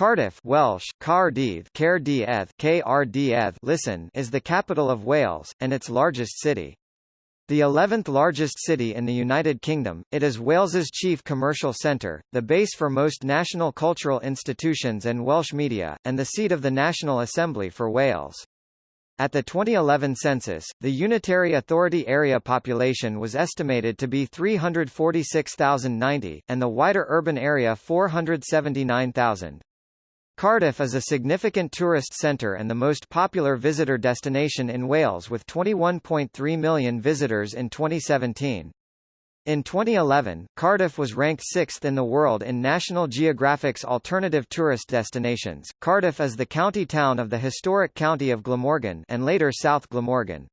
Cardiff Welsh, Cardydd, Caerdydd, listen is the capital of Wales, and its largest city. The 11th largest city in the United Kingdom, it is Wales's chief commercial centre, the base for most national cultural institutions and Welsh media, and the seat of the National Assembly for Wales. At the 2011 census, the Unitary Authority area population was estimated to be 346,090, and the wider urban area 479,000. Cardiff is a significant tourist centre and the most popular visitor destination in Wales with 21.3 million visitors in 2017. In 2011, Cardiff was ranked sixth in the world in National Geographic's alternative tourist destinations. Cardiff is the county town of the historic county of Glamorgan and later South Glamorgan.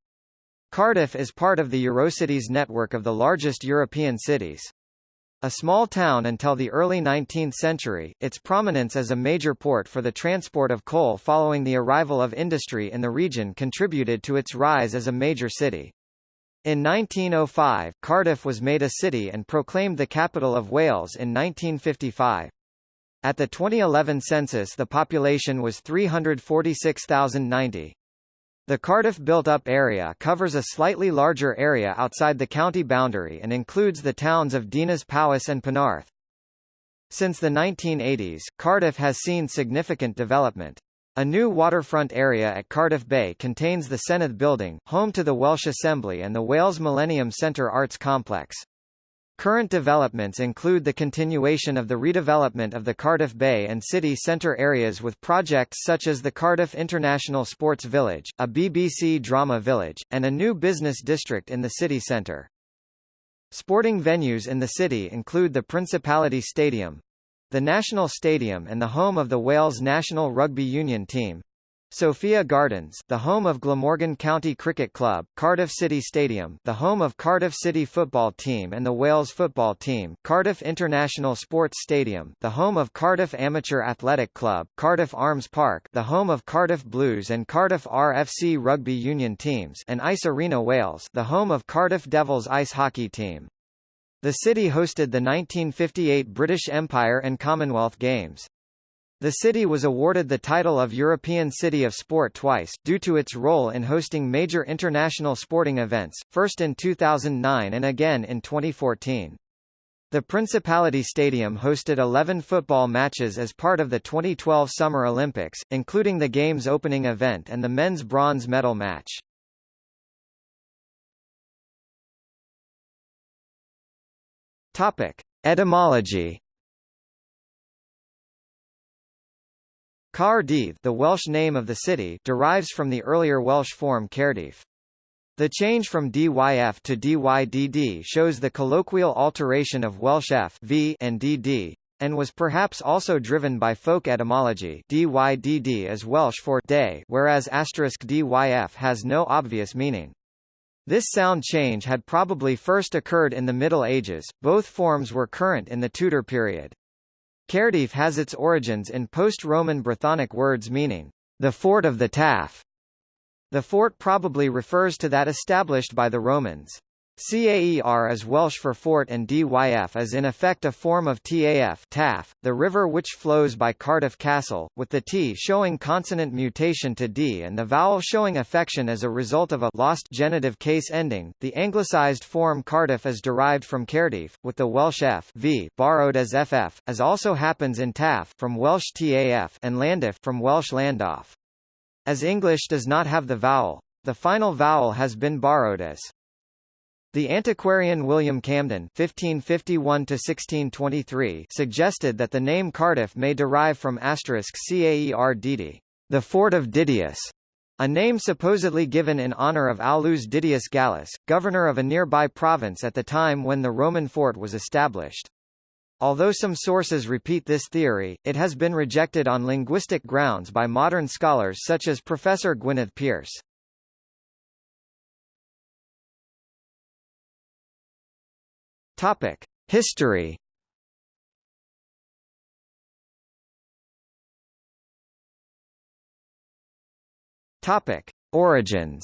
Cardiff is part of the Eurocities network of the largest European cities. A small town until the early 19th century, its prominence as a major port for the transport of coal following the arrival of industry in the region contributed to its rise as a major city. In 1905, Cardiff was made a city and proclaimed the capital of Wales in 1955. At the 2011 census the population was 346,090. The Cardiff built-up area covers a slightly larger area outside the county boundary and includes the towns of Dinas Powys and Penarth. Since the 1980s, Cardiff has seen significant development. A new waterfront area at Cardiff Bay contains the Senedd Building, home to the Welsh Assembly and the Wales Millennium Centre Arts Complex. Current developments include the continuation of the redevelopment of the Cardiff Bay and city centre areas with projects such as the Cardiff International Sports Village, a BBC drama village, and a new business district in the city centre. Sporting venues in the city include the Principality Stadium, the National Stadium and the home of the Wales national rugby union team, Sophia Gardens, the home of Glamorgan County Cricket Club, Cardiff City Stadium, the home of Cardiff City football team and the Wales football team, Cardiff International Sports Stadium, the home of Cardiff Amateur Athletic Club, Cardiff Arms Park, the home of Cardiff Blues and Cardiff RFC rugby union teams, and Ice Arena Wales, the home of Cardiff Devils ice hockey team. The city hosted the 1958 British Empire and Commonwealth Games. The city was awarded the title of European City of Sport twice, due to its role in hosting major international sporting events, first in 2009 and again in 2014. The Principality Stadium hosted 11 football matches as part of the 2012 Summer Olympics, including the game's opening event and the men's bronze medal match. Etymology Caerdydd the Welsh name of the city derives from the earlier Welsh form Caerdyf. The change from DYF to DYDD shows the colloquial alteration of Welsh F v and DD, and was perhaps also driven by folk etymology DYDD is Welsh for day whereas asterisk DYF has no obvious meaning. This sound change had probably first occurred in the Middle Ages, both forms were current in the Tudor period. Caerdydd has its origins in post-Roman Brythonic words meaning, the fort of the Taff. The fort probably refers to that established by the Romans. CAER is Welsh for fort and DYF is in effect a form of TAF TAF, the river which flows by Cardiff Castle, with the T showing consonant mutation to D and the vowel showing affection as a result of a lost genitive case ending. The anglicised form Cardiff is derived from Caerdydd, with the Welsh F v borrowed as FF, as also happens in TAF from Welsh TAF and Llandaff from Welsh Llandaf. As English does not have the vowel, the final vowel has been borrowed as the antiquarian William Camden (1551–1623) suggested that the name Cardiff may derive from asterisk the fort of Didius, a name supposedly given in honor of Aulus Didius Gallus, governor of a nearby province at the time when the Roman fort was established. Although some sources repeat this theory, it has been rejected on linguistic grounds by modern scholars such as Professor Gwynedd Pierce. Topic: History. Topic: Origins.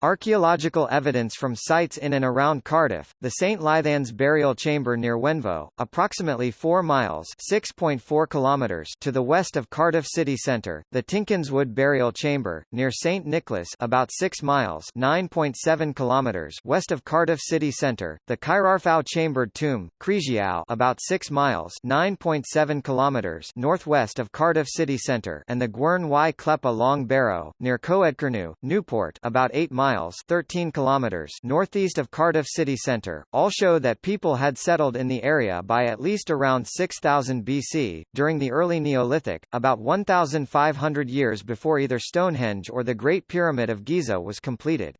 Archaeological evidence from sites in and around Cardiff, the St. Lythans burial chamber near Wenvoe, approximately 4 miles (6.4 kilometers) to the west of Cardiff city centre, the Tinkinswood burial chamber, near St. Nicholas about 6 miles (9.7 kilometers) west of Cardiff city centre, the Cae'rarfau chambered tomb, Cregiau about 6 miles (9.7 kilometers) northwest of Cardiff city centre and the Gwern y Clepa Long Barrow, near Coedkernew, Newport about 8 miles miles 13 kilometers northeast of Cardiff city centre, all show that people had settled in the area by at least around 6000 BC, during the early Neolithic, about 1,500 years before either Stonehenge or the Great Pyramid of Giza was completed.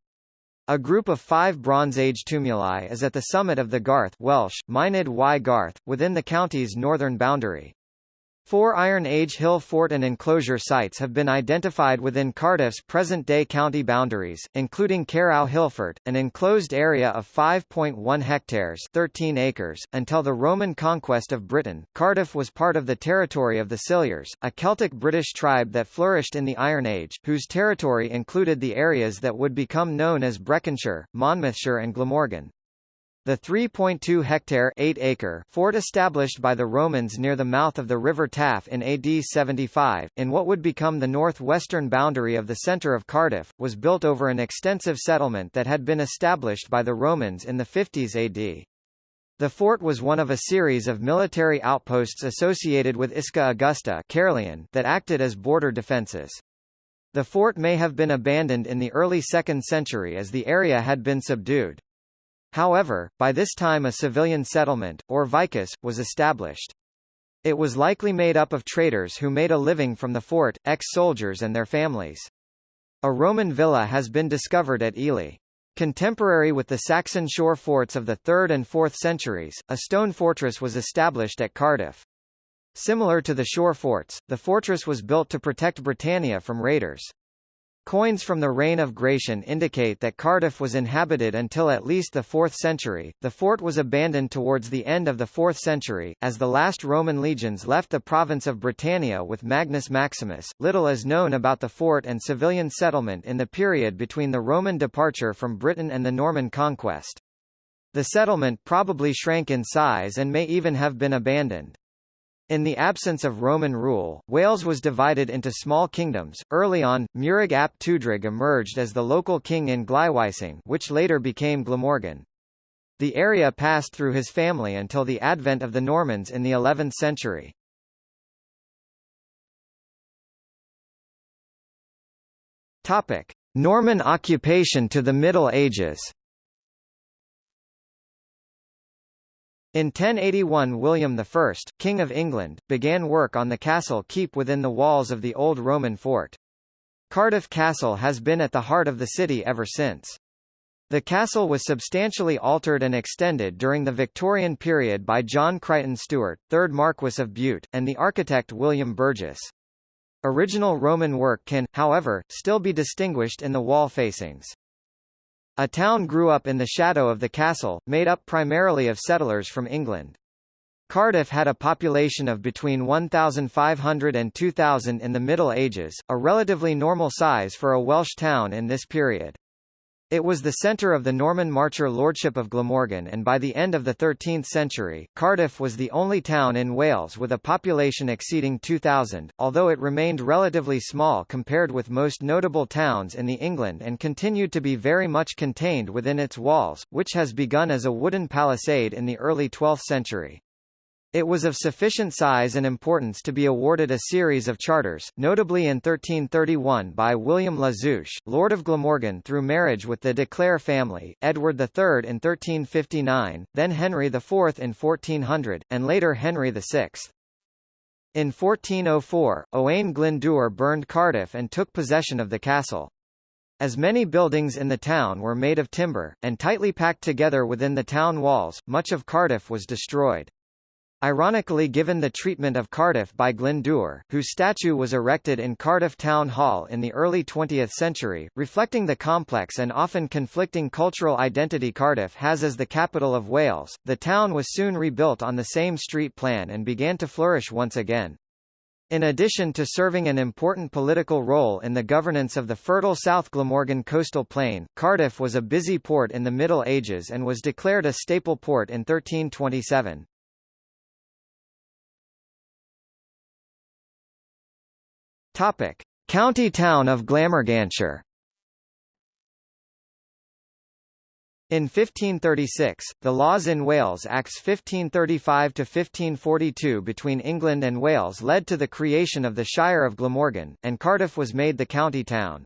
A group of five Bronze Age tumuli is at the summit of the Garth Welsh, Mynydd y Garth, within the county's northern boundary. Four Iron Age hill fort and enclosure sites have been identified within Cardiff's present-day county boundaries, including Caerau Hillfort, an enclosed area of 5.1 hectares 13 acres. Until the Roman conquest of Britain, Cardiff was part of the territory of the Silures, a Celtic British tribe that flourished in the Iron Age, whose territory included the areas that would become known as Breconshire, Monmouthshire and Glamorgan. The 3.2-hectare (8-acre) fort established by the Romans near the mouth of the River Taff in AD 75, in what would become the northwestern boundary of the centre of Cardiff, was built over an extensive settlement that had been established by the Romans in the 50s AD. The fort was one of a series of military outposts associated with Isca Augusta Caerleon that acted as border defences. The fort may have been abandoned in the early 2nd century as the area had been subdued. However, by this time a civilian settlement, or vicus, was established. It was likely made up of traders who made a living from the fort, ex-soldiers and their families. A Roman villa has been discovered at Ely. Contemporary with the Saxon shore forts of the 3rd and 4th centuries, a stone fortress was established at Cardiff. Similar to the shore forts, the fortress was built to protect Britannia from raiders. Coins from the reign of Gratian indicate that Cardiff was inhabited until at least the 4th century. The fort was abandoned towards the end of the 4th century, as the last Roman legions left the province of Britannia with Magnus Maximus. Little is known about the fort and civilian settlement in the period between the Roman departure from Britain and the Norman conquest. The settlement probably shrank in size and may even have been abandoned. In the absence of Roman rule, Wales was divided into small kingdoms. Early on, Meurig ap Tewdrig emerged as the local king in Glywysing, which later became Glamorgan. The area passed through his family until the advent of the Normans in the 11th century. Topic: Norman occupation to the Middle Ages. In 1081 William I, King of England, began work on the castle keep within the walls of the old Roman fort. Cardiff Castle has been at the heart of the city ever since. The castle was substantially altered and extended during the Victorian period by John Crichton Stuart, 3rd Marquess of Bute, and the architect William Burges. Original Roman work can, however, still be distinguished in the wall facings. A town grew up in the shadow of the castle, made up primarily of settlers from England. Cardiff had a population of between 1,500 and 2,000 in the Middle Ages, a relatively normal size for a Welsh town in this period. It was the centre of the Norman Marcher lordship of Glamorgan and by the end of the 13th century, Cardiff was the only town in Wales with a population exceeding 2,000, although it remained relatively small compared with most notable towns in the England and continued to be very much contained within its walls, which has begun as a wooden palisade in the early 12th century. It was of sufficient size and importance to be awarded a series of charters, notably in 1331 by William La Zouche, Lord of Glamorgan through marriage with the de Clare family, Edward III in 1359, then Henry IV in 1400, and later Henry VI. In 1404, Owain Glyndŵr burned Cardiff and took possession of the castle. As many buildings in the town were made of timber, and tightly packed together within the town walls, much of Cardiff was destroyed. Ironically given the treatment of Cardiff by Glyndŵr, whose statue was erected in Cardiff Town Hall in the early 20th century, reflecting the complex and often conflicting cultural identity Cardiff has as the capital of Wales, the town was soon rebuilt on the same street plan and began to flourish once again. In addition to serving an important political role in the governance of the fertile South Glamorgan coastal plain, Cardiff was a busy port in the Middle Ages and was declared a staple port in 1327. Topic: County town of Glamorganshire. In 1536, the Laws in Wales Acts 1535–1542 between England and Wales led to the creation of the Shire of Glamorgan, and Cardiff was made the county town.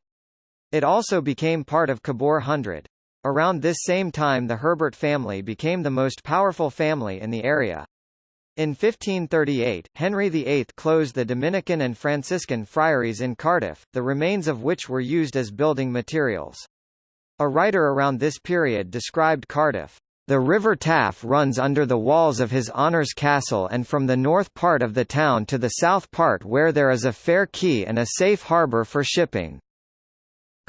It also became part of Kibbor Hundred. Around this same time the Herbert family became the most powerful family in the area. In 1538, Henry VIII closed the Dominican and Franciscan friaries in Cardiff, the remains of which were used as building materials. A writer around this period described Cardiff. The River Taff runs under the walls of His Honour's castle and from the north part of the town to the south part where there is a fair quay and a safe harbour for shipping.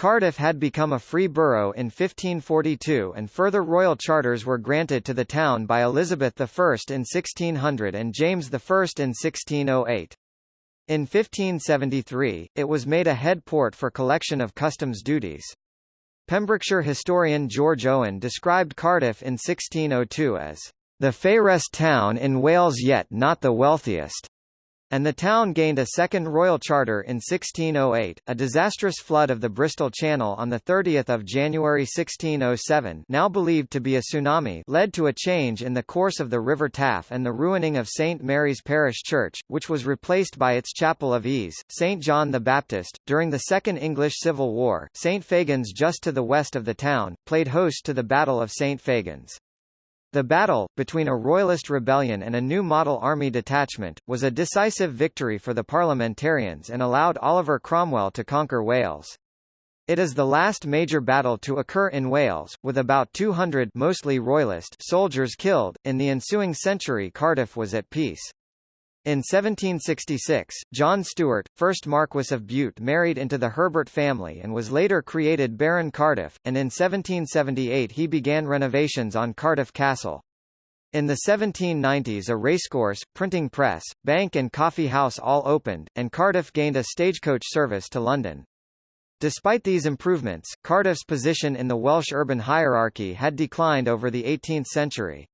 Cardiff had become a free borough in 1542 and further royal charters were granted to the town by Elizabeth I in 1600 and James I in 1608. In 1573, it was made a head port for collection of customs duties. Pembrokeshire historian George Owen described Cardiff in 1602 as the fairest town in Wales yet not the wealthiest and the town gained a second royal charter in 1608. A disastrous flood of the Bristol Channel on the 30th of January 1607, now believed to be a tsunami, led to a change in the course of the River Taff and the ruining of St Mary's Parish Church, which was replaced by its Chapel of Ease, St John the Baptist. During the Second English Civil War, St Fagans just to the west of the town, played host to the Battle of St Fagans. The battle, between a royalist rebellion and a new model army detachment, was a decisive victory for the parliamentarians and allowed Oliver Cromwell to conquer Wales. It is the last major battle to occur in Wales, with about 200 mostly royalist soldiers killed. In the ensuing century Cardiff was at peace. In 1766, John Stuart, 1st Marquess of Bute married into the Herbert family and was later created Baron Cardiff, and in 1778 he began renovations on Cardiff Castle. In the 1790s a racecourse, printing press, bank and coffee house all opened, and Cardiff gained a stagecoach service to London. Despite these improvements, Cardiff's position in the Welsh urban hierarchy had declined over the 18th century.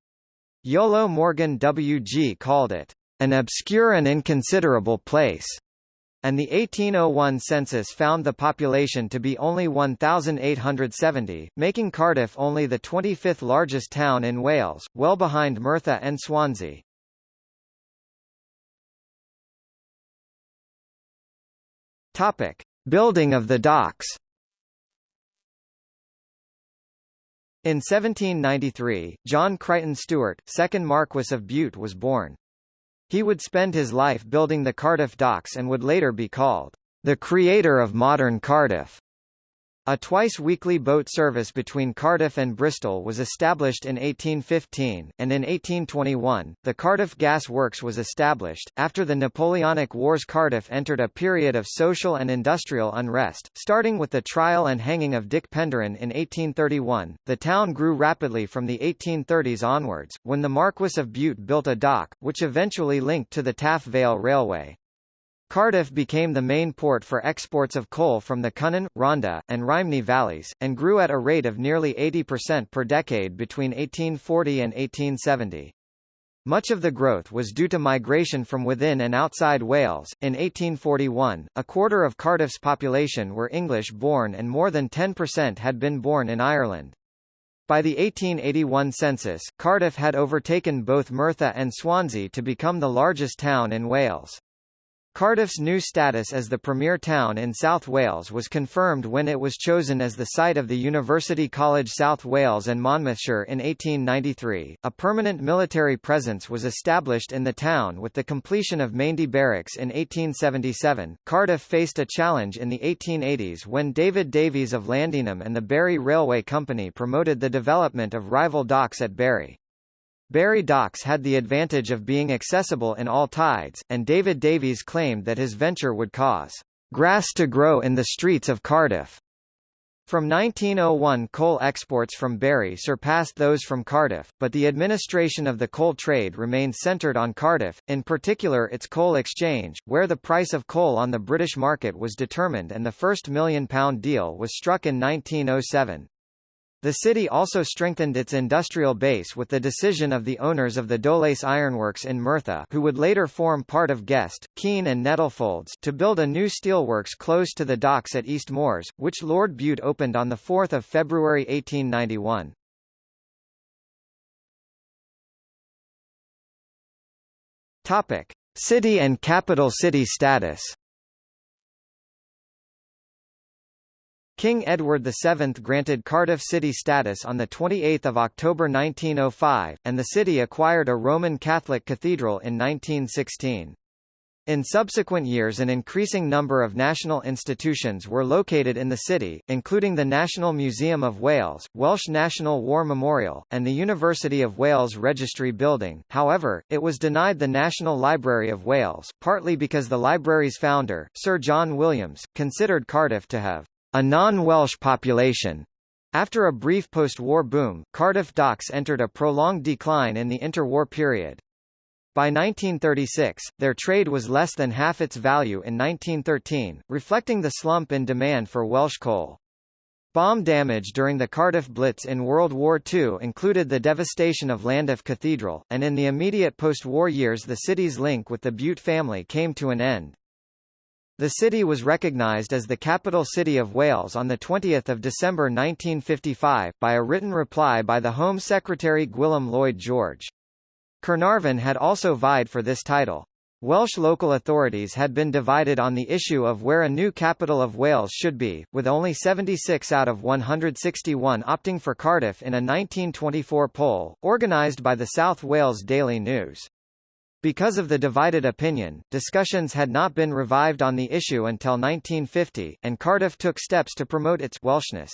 Iolo Morganwg called it an obscure and inconsiderable place, and the 1801 census found the population to be only 1,870, making Cardiff only the 25th largest town in Wales, well behind Merthyr and Swansea. Topic: Building of the docks. In 1793, John Crichton Stuart, 2nd Marquess of Bute was born. He would spend his life building the Cardiff docks and would later be called the creator of modern Cardiff. A twice-weekly boat service between Cardiff and Bristol was established in 1815, and in 1821, the Cardiff Gas Works was established. After the Napoleonic Wars Cardiff entered a period of social and industrial unrest, starting with the trial and hanging of Dick Penderyn in 1831. The town grew rapidly from the 1830s onwards, when the Marquess of Bute built a dock, which eventually linked to the Taff Vale Railway. Cardiff became the main port for exports of coal from the Cynon, Rhondda, and Rhymney valleys, and grew at a rate of nearly 80% per decade between 1840 and 1870. Much of the growth was due to migration from within and outside Wales. In 1841, a quarter of Cardiff's population were English-born and more than 10% had been born in Ireland. By the 1881 census, Cardiff had overtaken both Merthyr and Swansea to become the largest town in Wales. Cardiff's new status as the premier town in South Wales was confirmed when it was chosen as the site of the University College South Wales and Monmouthshire in 1893. A permanent military presence was established in the town with the completion of Maindy Barracks in 1877. Cardiff faced a challenge in the 1880s when David Davies of Llandinam and the Barry Railway Company promoted the development of rival docks at Barry. Barry Docks had the advantage of being accessible in all tides, and David Davies claimed that his venture would cause grass to grow in the streets of Cardiff. From 1901 coal exports from Barry surpassed those from Cardiff, but the administration of the coal trade remained centred on Cardiff, in particular its coal exchange, where the price of coal on the British market was determined and the first million-pound deal was struck in 1907. The city also strengthened its industrial base with the decision of the owners of the Dowlais Ironworks in Merthyr who would later form part of Guest, Keene and Nettlefolds to build a new steelworks close to the docks at East Moors, which Lord Bute opened on 4 February 1891. Topic. City and capital city status King Edward VII granted Cardiff city status on 28 October 1905, and the city acquired a Roman Catholic cathedral in 1916. In subsequent years an increasing number of national institutions were located in the city, including the National Museum of Wales, Welsh National War Memorial, and the University of Wales Registry Building. However, it was denied the National Library of Wales, partly because the library's founder, Sir John Williams, considered Cardiff to have a non-Welsh population. After a brief post-war boom, Cardiff docks entered a prolonged decline in the interwar period. By 1936, their trade was less than half its value in 1913, reflecting the slump in demand for Welsh coal. Bomb damage during the Cardiff Blitz in World War II included the devastation of Llandaff Cathedral, and in the immediate post-war years the city's link with the Bute family came to an end. The city was recognised as the capital city of Wales on 20 December 1955, by a written reply by the Home Secretary Gwilym Lloyd George. Carnarvon had also vied for this title. Welsh local authorities had been divided on the issue of where a new capital of Wales should be, with only 76 out of 161 opting for Cardiff in a 1924 poll, organised by the South Wales Daily News. Because of the divided opinion, discussions had not been revived on the issue until 1950, and Cardiff took steps to promote its Welshness.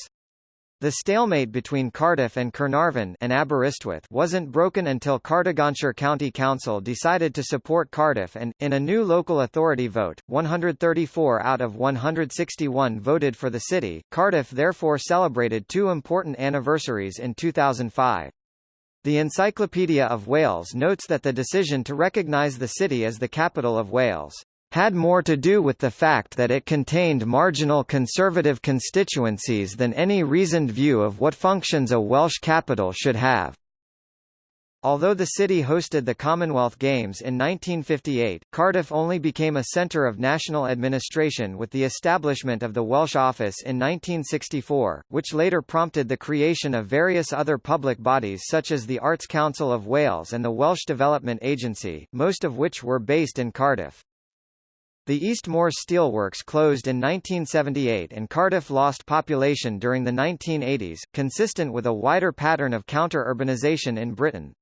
The stalemate between Cardiff and Carnarvon and Aberystwyth wasn't broken until Cardiganshire County Council decided to support Cardiff and, in a new local authority vote, 134 out of 161 voted for the city. Cardiff therefore celebrated two important anniversaries in 2005. The Encyclopedia of Wales notes that the decision to recognise the city as the capital of Wales had more to do with the fact that it contained marginal conservative constituencies than any reasoned view of what functions a Welsh capital should have. Although the city hosted the Commonwealth Games in 1958, Cardiff only became a centre of national administration with the establishment of the Welsh Office in 1964, which later prompted the creation of various other public bodies such as the Arts Council of Wales and the Welsh Development Agency, most of which were based in Cardiff. The East Moors Steelworks closed in 1978 and Cardiff lost population during the 1980s, consistent with a wider pattern of counter-urbanisation in Britain.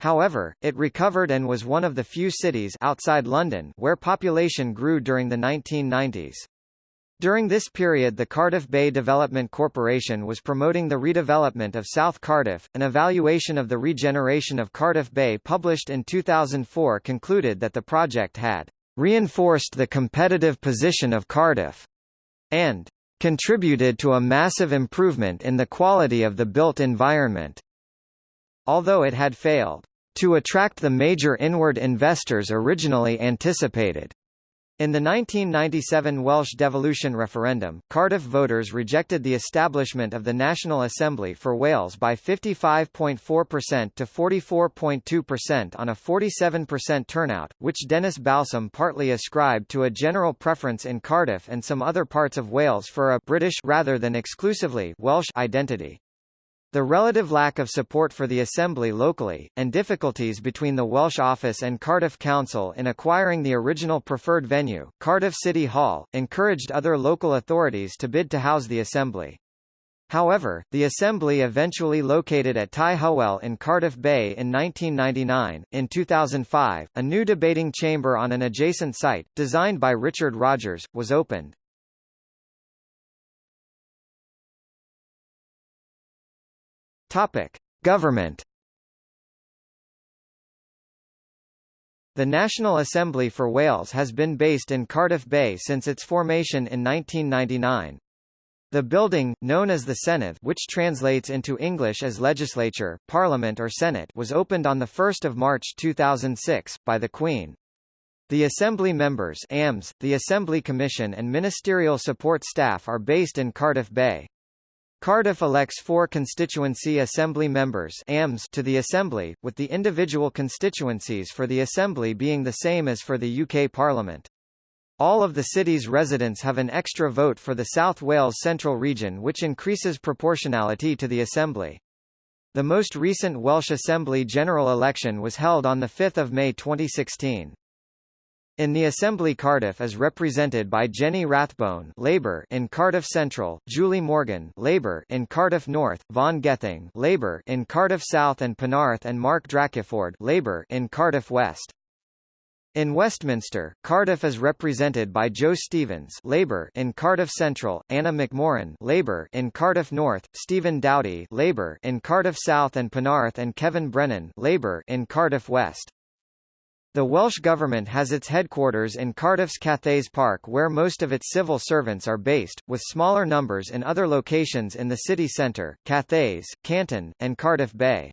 However, it recovered and was one of the few cities outside London where population grew during the 1990s. During this period the Cardiff Bay Development Corporation was promoting the redevelopment of South Cardiff. An evaluation of the regeneration of Cardiff Bay published in 2004 concluded that the project had reinforced the competitive position of Cardiff and contributed to a massive improvement in the quality of the built environment. Although it had failed to attract the major inward investors originally anticipated. In the 1997 Welsh devolution referendum, Cardiff voters rejected the establishment of the National Assembly for Wales by 55.4% to 44.2% on a 47% turnout, which Denis Balsom partly ascribed to a general preference in Cardiff and some other parts of Wales for a British rather than exclusively Welsh identity. The relative lack of support for the Assembly locally, and difficulties between the Welsh office and Cardiff Council in acquiring the original preferred venue, Cardiff City Hall, encouraged other local authorities to bid to house the Assembly. However, the Assembly eventually located at Tŷ Hywel in Cardiff Bay in 1999. In 2005, a new debating chamber on an adjacent site, designed by Richard Rogers, was opened. Topic: Government. The National Assembly for Wales has been based in Cardiff Bay since its formation in 1999. The building, known as the Senedd which translates into English as legislature, parliament or senate was opened on 1 March 2006, by the Queen. The Assembly members AMS, the Assembly Commission and ministerial support staff are based in Cardiff Bay. Cardiff elects four constituency assembly members AMS to the Assembly, with the individual constituencies for the Assembly being the same as for the UK Parliament. All of the city's residents have an extra vote for the South Wales Central region which increases proportionality to the Assembly. The most recent Welsh Assembly general election was held on 5 May 2016. In the Assembly Cardiff is represented by Jenny Rathbone Labour in Cardiff Central, Julie Morgan Labour in Cardiff North, Vaughan Gething Labour in Cardiff South and Penarth and Mark Drakeford Labour in Cardiff West. In Westminster, Cardiff is represented by Jo Stevens Labour in Cardiff Central, Anna McMorrin Labour in Cardiff North, Stephen Doughty Labour in Cardiff South and Penarth and Kevin Brennan Labour in Cardiff West. The Welsh Government has its headquarters in Cardiff's Cathays Park where most of its civil servants are based, with smaller numbers in other locations in the city centre, Cathays, Canton, and Cardiff Bay.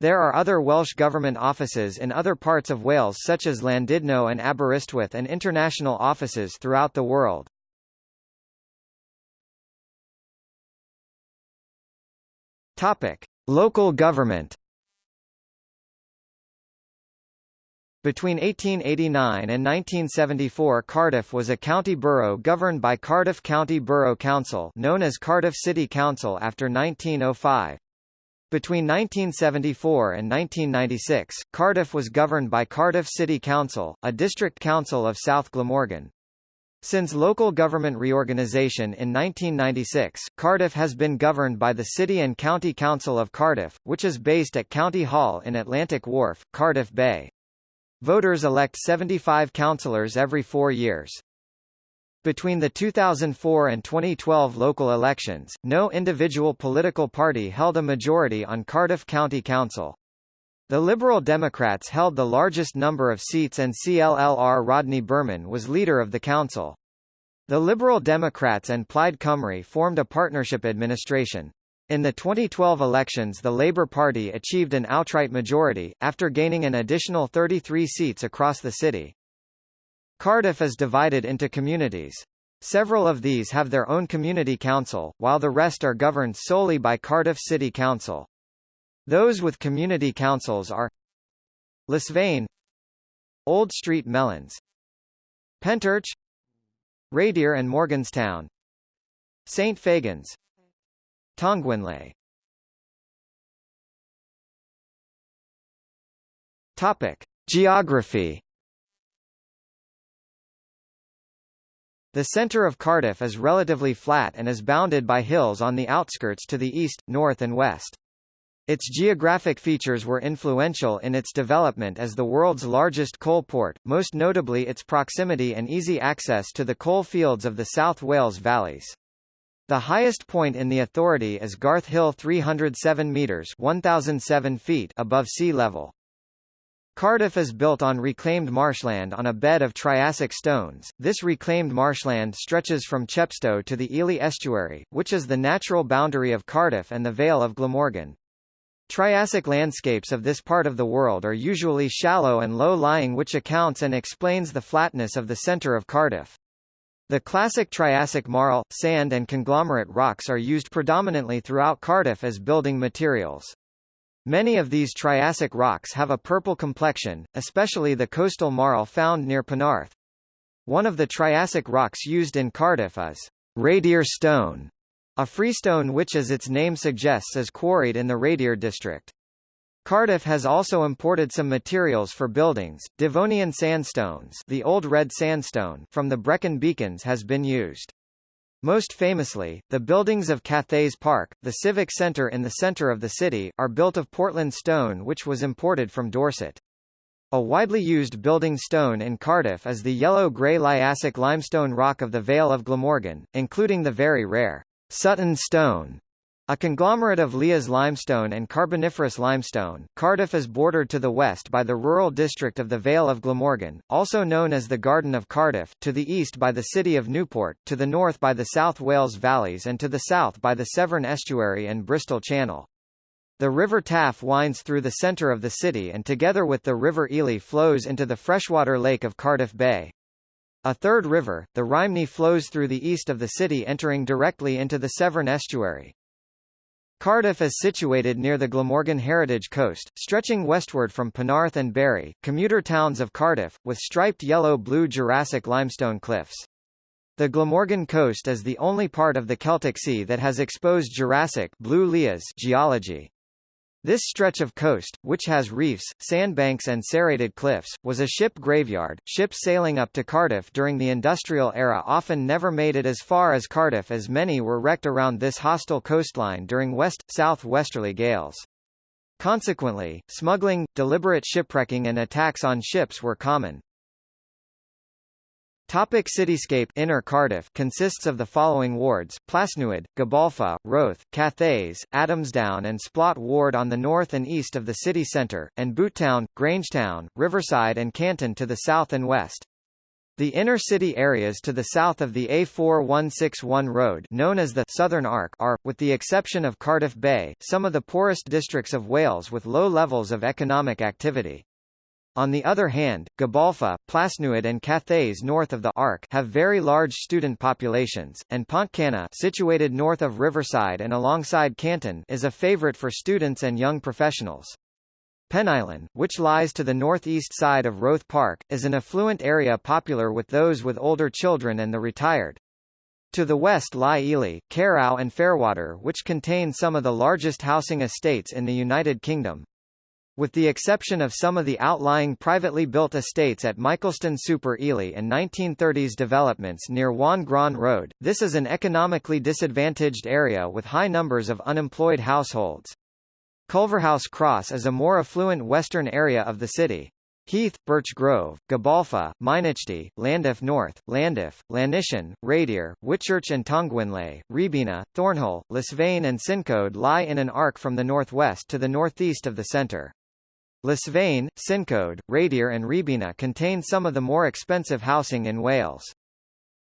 There are other Welsh Government offices in other parts of Wales such as Llandudno and Aberystwyth and international offices throughout the world. Topic. Local government Between 1889 and 1974 Cardiff was a county borough governed by Cardiff County Borough Council known as Cardiff City Council after 1905. Between 1974 and 1996, Cardiff was governed by Cardiff City Council, a district council of South Glamorgan. Since local government reorganisation in 1996, Cardiff has been governed by the City and County Council of Cardiff, which is based at County Hall in Atlantic Wharf, Cardiff Bay. Voters elect 75 councillors every four years. Between the 2004 and 2012 local elections, no individual political party held a majority on Cardiff County Council. The Liberal Democrats held the largest number of seats and CLLR Rodney Berman was leader of the council. The Liberal Democrats and Plaid Cymru formed a partnership administration. In the 2012 elections the Labour Party achieved an outright majority, after gaining an additional 33 seats across the city. Cardiff is divided into communities. Several of these have their own community council, while the rest are governed solely by Cardiff City Council. Those with community councils are Lisvane Old Street Mellons Pentyrch Radyr and Morganstown St Fagans Tongwynlais Topic. Geography The centre of Cardiff is relatively flat and is bounded by hills on the outskirts to the east, north and west. Its geographic features were influential in its development as the world's largest coal port, most notably its proximity and easy access to the coal fields of the South Wales valleys. The highest point in the authority is Garth Hill 307 metres 1007 feet above sea level. Cardiff is built on reclaimed marshland on a bed of Triassic stones. This reclaimed marshland stretches from Chepstow to the Ely estuary, which is the natural boundary of Cardiff and the Vale of Glamorgan. Triassic landscapes of this part of the world are usually shallow and low-lying which accounts and explains the flatness of the centre of Cardiff. The classic Triassic marl, sand and conglomerate rocks are used predominantly throughout Cardiff as building materials. Many of these Triassic rocks have a purple complexion, especially the coastal marl found near Penarth. One of the Triassic rocks used in Cardiff is Radyr stone, a freestone which as its name suggests is quarried in the Radyr district. Cardiff has also imported some materials for buildings. Devonian sandstones, the old red sandstone from the Brecon Beacons has been used. Most famously, the buildings of Cathays Park, the civic centre in the centre of the city, are built of Portland stone which was imported from Dorset. A widely used building stone in Cardiff is the yellow-grey Liassic limestone rock of the Vale of Glamorgan, including the very rare Sutton stone, A conglomerate of Lias limestone and Carboniferous limestone, Cardiff is bordered to the west by the rural district of the Vale of Glamorgan, also known as the Garden of Cardiff, to the east by the city of Newport, to the north by the South Wales valleys and to the south by the Severn Estuary and Bristol Channel. The River Taff winds through the centre of the city and together with the River Ely flows into the freshwater lake of Cardiff Bay. A third river, the Rhymney flows through the east of the city entering directly into the Severn Estuary. Cardiff is situated near the Glamorgan Heritage Coast, stretching westward from Penarth and Barry, commuter towns of Cardiff, with striped yellow-blue Jurassic limestone cliffs. The Glamorgan coast is the only part of the Celtic Sea that has exposed Jurassic blue geology. This stretch of coast, which has reefs, sandbanks and serrated cliffs, was a ship graveyard. Ships sailing up to Cardiff during the industrial era often never made it as far as Cardiff as many were wrecked around this hostile coastline during west-south westerly gales. Consequently, smuggling, deliberate shipwrecking and attacks on ships were common. Topic cityscape Inner Cardiff consists of the following wards, Plasnewydd, Gabalfa, Roath, Cathays, Adamsdown and Splot Ward on the north and east of the city centre, and Butetown, Grangetown, Riverside and Canton to the south and west. The inner city areas to the south of the A4161 road known as the Southern Arc are, with the exception of Cardiff Bay, some of the poorest districts of Wales with low levels of economic activity. On the other hand, Gabalfa, Plasnewydd and Cathays north of the Arc have very large student populations, and Pontcanna situated north of Riverside and alongside Canton is a favourite for students and young professionals. Penylan, which lies to the northeast side of Roath Park, is an affluent area popular with those with older children and the retired. To the west lie Ely, Caerau and Fairwater which contain some of the largest housing estates in the United Kingdom. With the exception of some of the outlying privately built estates at Michaelston Super Ely and 1930s developments near Whan Gran Road, this is an economically disadvantaged area with high numbers of unemployed households. Culverhouse Cross is a more affluent western area of the city. Heath, Birch Grove, Gabalfa, Mynachdy, Llandaff North, Llandaff, Llanishen, Radyr, Whitchurch and Tongwynlais, Rhiwbina, Thornhill, Lisvane and Cyncoed lie in an arc from the northwest to the northeast of the centre. Lisvane, Cyncoed, Radyr and Rhiwbina contain some of the more expensive housing in Wales.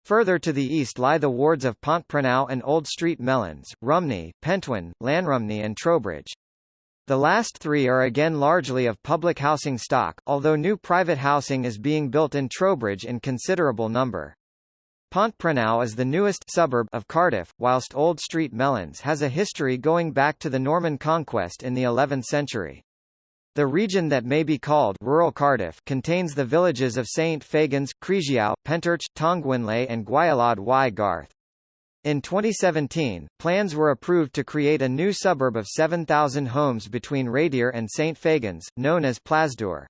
Further to the east lie the wards of Pontprennau and Old Street Mellons, Rumney, Pentwyn, Llanrumney and Trowbridge. The last three are again largely of public housing stock, although new private housing is being built in Trowbridge in considerable number. Pontprennau is the newest suburb of Cardiff, whilst Old Street Mellons has a history going back to the Norman conquest in the 11th century. The region that may be called rural Cardiff contains the villages of St Fagans, Cregiau, Pentyrch, Tongwynlais and Gwaelod y Garth. In 2017, plans were approved to create a new suburb of 7,000 homes between Radyr and St Fagans, known as Plasdwr.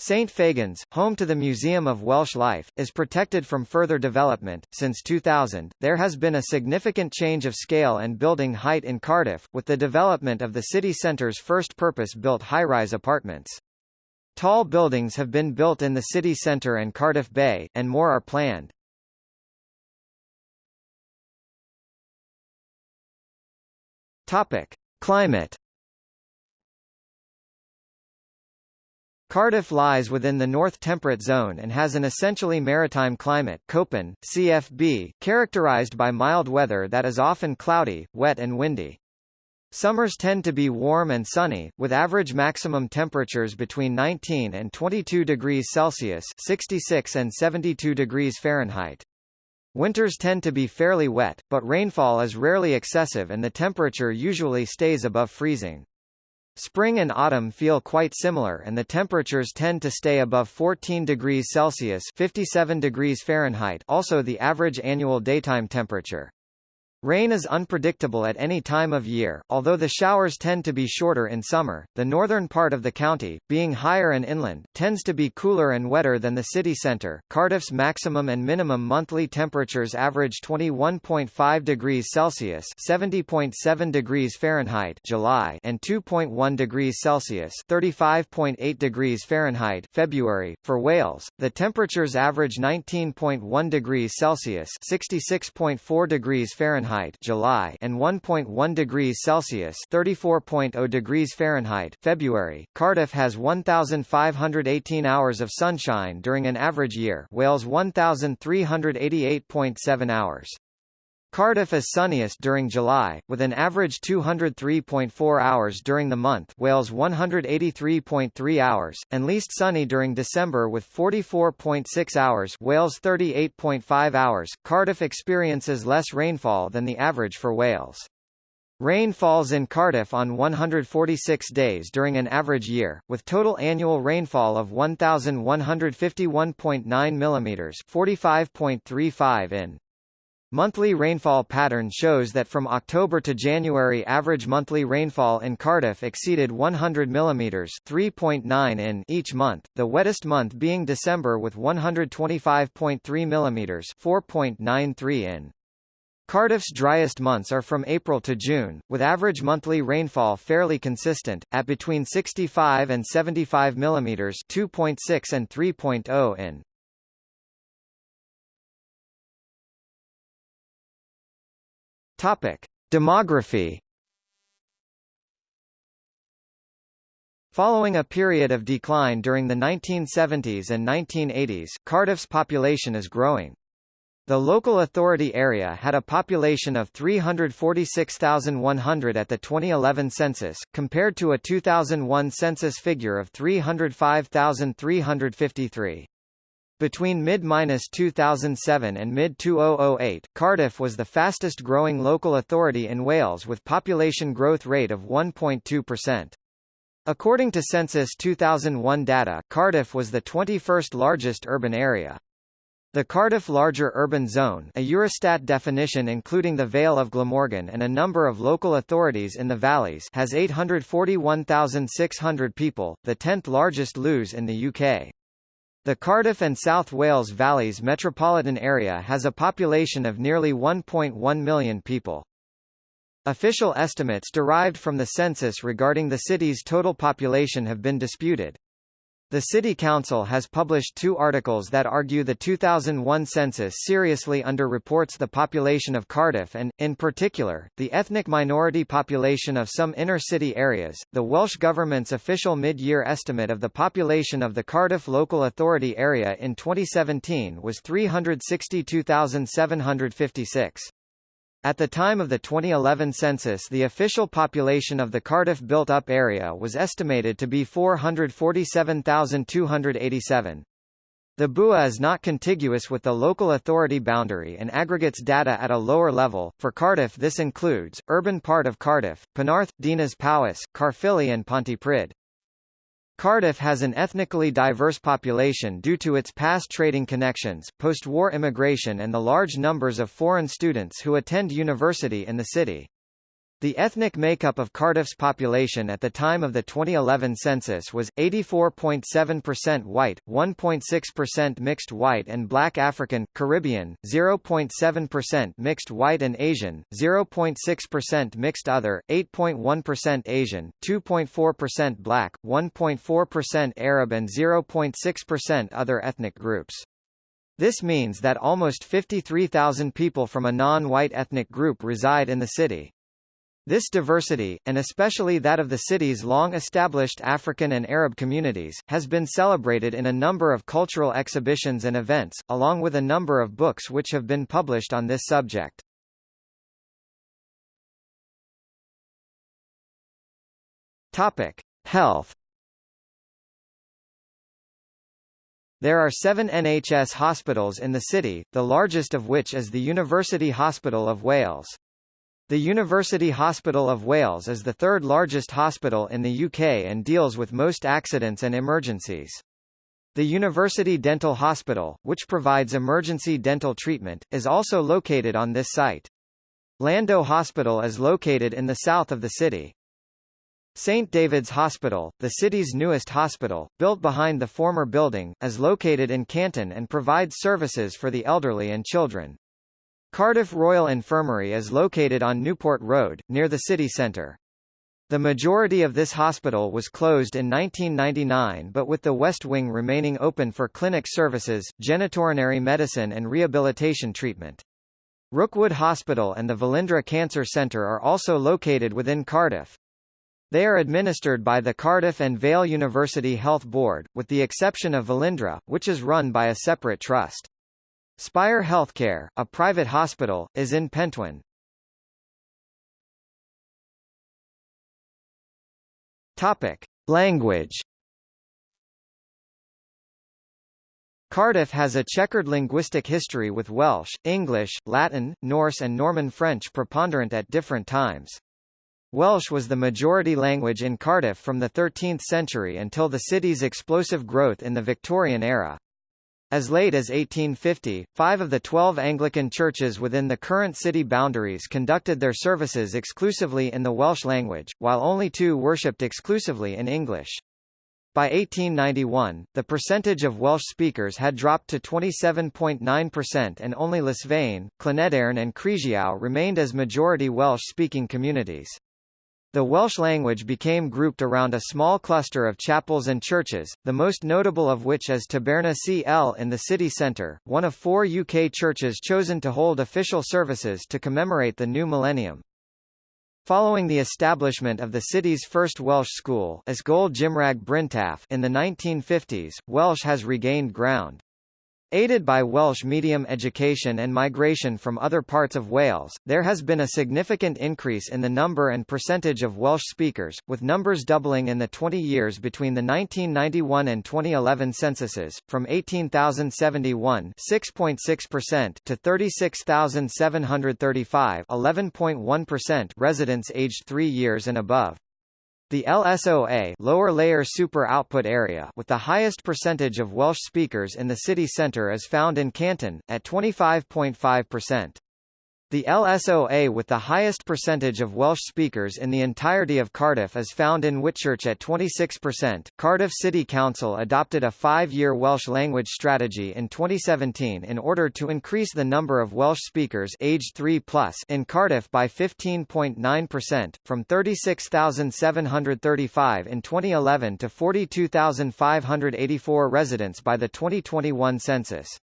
St Fagans, home to the Museum of Welsh Life, is protected from further development. Since 2000, there has been a significant change of scale and building height in Cardiff, with the development of the city centre's first purpose-built high-rise apartments. Tall buildings have been built in the city centre and Cardiff Bay, and more are planned. Topic: Climate Cardiff lies within the North Temperate Zone and has an essentially maritime climate Köppen, CFB, characterized by mild weather that is often cloudy, wet and windy. Summers tend to be warm and sunny, with average maximum temperatures between 19 and 22 degrees Celsius 66 and 72 degrees Fahrenheit. Winters tend to be fairly wet, but rainfall is rarely excessive and the temperature usually stays above freezing. Spring and autumn feel quite similar and the temperatures tend to stay above 14 degrees Celsius 57 degrees Fahrenheit also the average annual daytime temperature. Rain is unpredictable at any time of year, although the showers tend to be shorter in summer. The northern part of the county, being higher and inland, tends to be cooler and wetter than the city centre. Cardiff's maximum and minimum monthly temperatures average 21.5 degrees Celsius (70.7 degrees Fahrenheit) July and 2.1 degrees Celsius (35.8 degrees Fahrenheit) February. For Wales, the temperatures average 19.1 degrees Celsius (66.4 degrees Fahrenheit) Fahrenheit July and 1.1 degrees Celsius (34.0 degrees Fahrenheit) February. Cardiff has 1518 hours of sunshine during an average year. Wales 1388.7 hours. Cardiff is sunniest during July, with an average 203.4 hours during the month Wales 183.3 hours, and least sunny during December with 44.6 hours Wales 38.5 hours. Cardiff experiences less rainfall than the average for Wales. Rain falls in Cardiff on 146 days during an average year, with total annual rainfall of 1,151.9 mm 45.35 in. Monthly rainfall pattern shows that from October to January average monthly rainfall in Cardiff exceeded 100 mm 3.9 in each month, the wettest month being December with 125.3 mm 4.93 in. Cardiff's driest months are from April to June, with average monthly rainfall fairly consistent, at between 65 and 75 mm 2.6 and 3.0 in. Topic: Demography. Following a period of decline during the 1970s and 1980s, Cardiff's population is growing. The local authority area had a population of 346,100 at the 2011 census, compared to a 2001 census figure of 305,353. Between mid-2007 and mid-2008, Cardiff was the fastest growing local authority in Wales with population growth rate of 1.2%. According to Census 2001 data, Cardiff was the 21st largest urban area. The Cardiff Larger Urban Zone a Eurostat definition including the Vale of Glamorgan and a number of local authorities in the valleys has 841,600 people, the 10th largest LUZ in the UK. The Cardiff and South Wales Valleys metropolitan area has a population of nearly 1.1 million people. Official estimates derived from the census regarding the city's total population have been disputed. The City Council has published two articles that argue the 2001 census seriously underreports the population of Cardiff and, in particular, the ethnic minority population of some inner-city areas. The Welsh Government's official mid-year estimate of the population of the Cardiff Local Authority area in 2017 was 362,756. At the time of the 2011 census the official population of the Cardiff built-up area was estimated to be 447,287. The BUA is not contiguous with the local authority boundary and aggregates data at a lower level. For Cardiff this includes, urban part of Cardiff, Penarth, Dinas Powys, Caerphilly and Pontypridd. Cardiff has an ethnically diverse population due to its past trading connections, post-war immigration and the large numbers of foreign students who attend university in the city. The ethnic makeup of Cardiff's population at the time of the 2011 census was, 84.7% white, 1.6% mixed white and black African, Caribbean, 0.7% mixed white and Asian, 0.6% mixed other, 8.1% Asian, 2.4% black, 1.4% Arab and 0.6% other ethnic groups. This means that almost 53,000 people from a non-white ethnic group reside in the city. This diversity, and especially that of the city's long-established African and Arab communities, has been celebrated in a number of cultural exhibitions and events, along with a number of books which have been published on this subject. Topic: Health. There are seven NHS hospitals in the city, the largest of which is the University Hospital of Wales. The University Hospital of Wales is the third largest hospital in the UK and deals with most accidents and emergencies. The University Dental Hospital, which provides emergency dental treatment, is also located on this site. Llandough Hospital is located in the south of the city. St. David's Hospital, the city's newest hospital, built behind the former building, is located in Canton and provides services for the elderly and children. Cardiff Royal Infirmary is located on Newport Road, near the city centre. The majority of this hospital was closed in 1999 but with the West Wing remaining open for clinic services, genitourinary medicine and rehabilitation treatment. Rookwood Hospital and the Velindre Cancer Centre are also located within Cardiff. They are administered by the Cardiff and Vale University Health Board, with the exception of Velindre, which is run by a separate trust. Spire Healthcare, a private hospital, is in Pentwyn. Topic: Language. Cardiff has a checkered linguistic history with Welsh, English, Latin, Norse and Norman French preponderant at different times. Welsh was the majority language in Cardiff from the 13th century until the city's explosive growth in the Victorian era. As late as 1850, five of the twelve Anglican churches within the current city boundaries conducted their services exclusively in the Welsh language, while only two worshipped exclusively in English. By 1891, the percentage of Welsh speakers had dropped to 27.9% and only Llysfeyn, Llanedeyrn and Crisiau remained as majority Welsh-speaking communities. The Welsh language became grouped around a small cluster of chapels and churches, the most notable of which is Tabernacl in the city centre, one of four UK churches chosen to hold official services to commemorate the new millennium. Following the establishment of the city's first Welsh school in the 1950s, Welsh has regained ground. Aided by Welsh medium education and migration from other parts of Wales, there has been a significant increase in the number and percentage of Welsh speakers, with numbers doubling in the 20 years between the 1991 and 2011 censuses, from 18,071 6.6% to 36,735 11.1% residents aged 3 years and above. The LSOA lower layer super output area with the highest percentage of Welsh speakers in the city centre is found in Canton, at 25.5%. The LSOA with the highest percentage of Welsh speakers in the entirety of Cardiff is found in Whitchurch at 26%. Cardiff City Council adopted a five-year Welsh language strategy in 2017 in order to increase the number of Welsh speakers aged 3 plus in Cardiff by 15.9%, from 36,735 in 2011 to 42,584 residents by the 2021 census.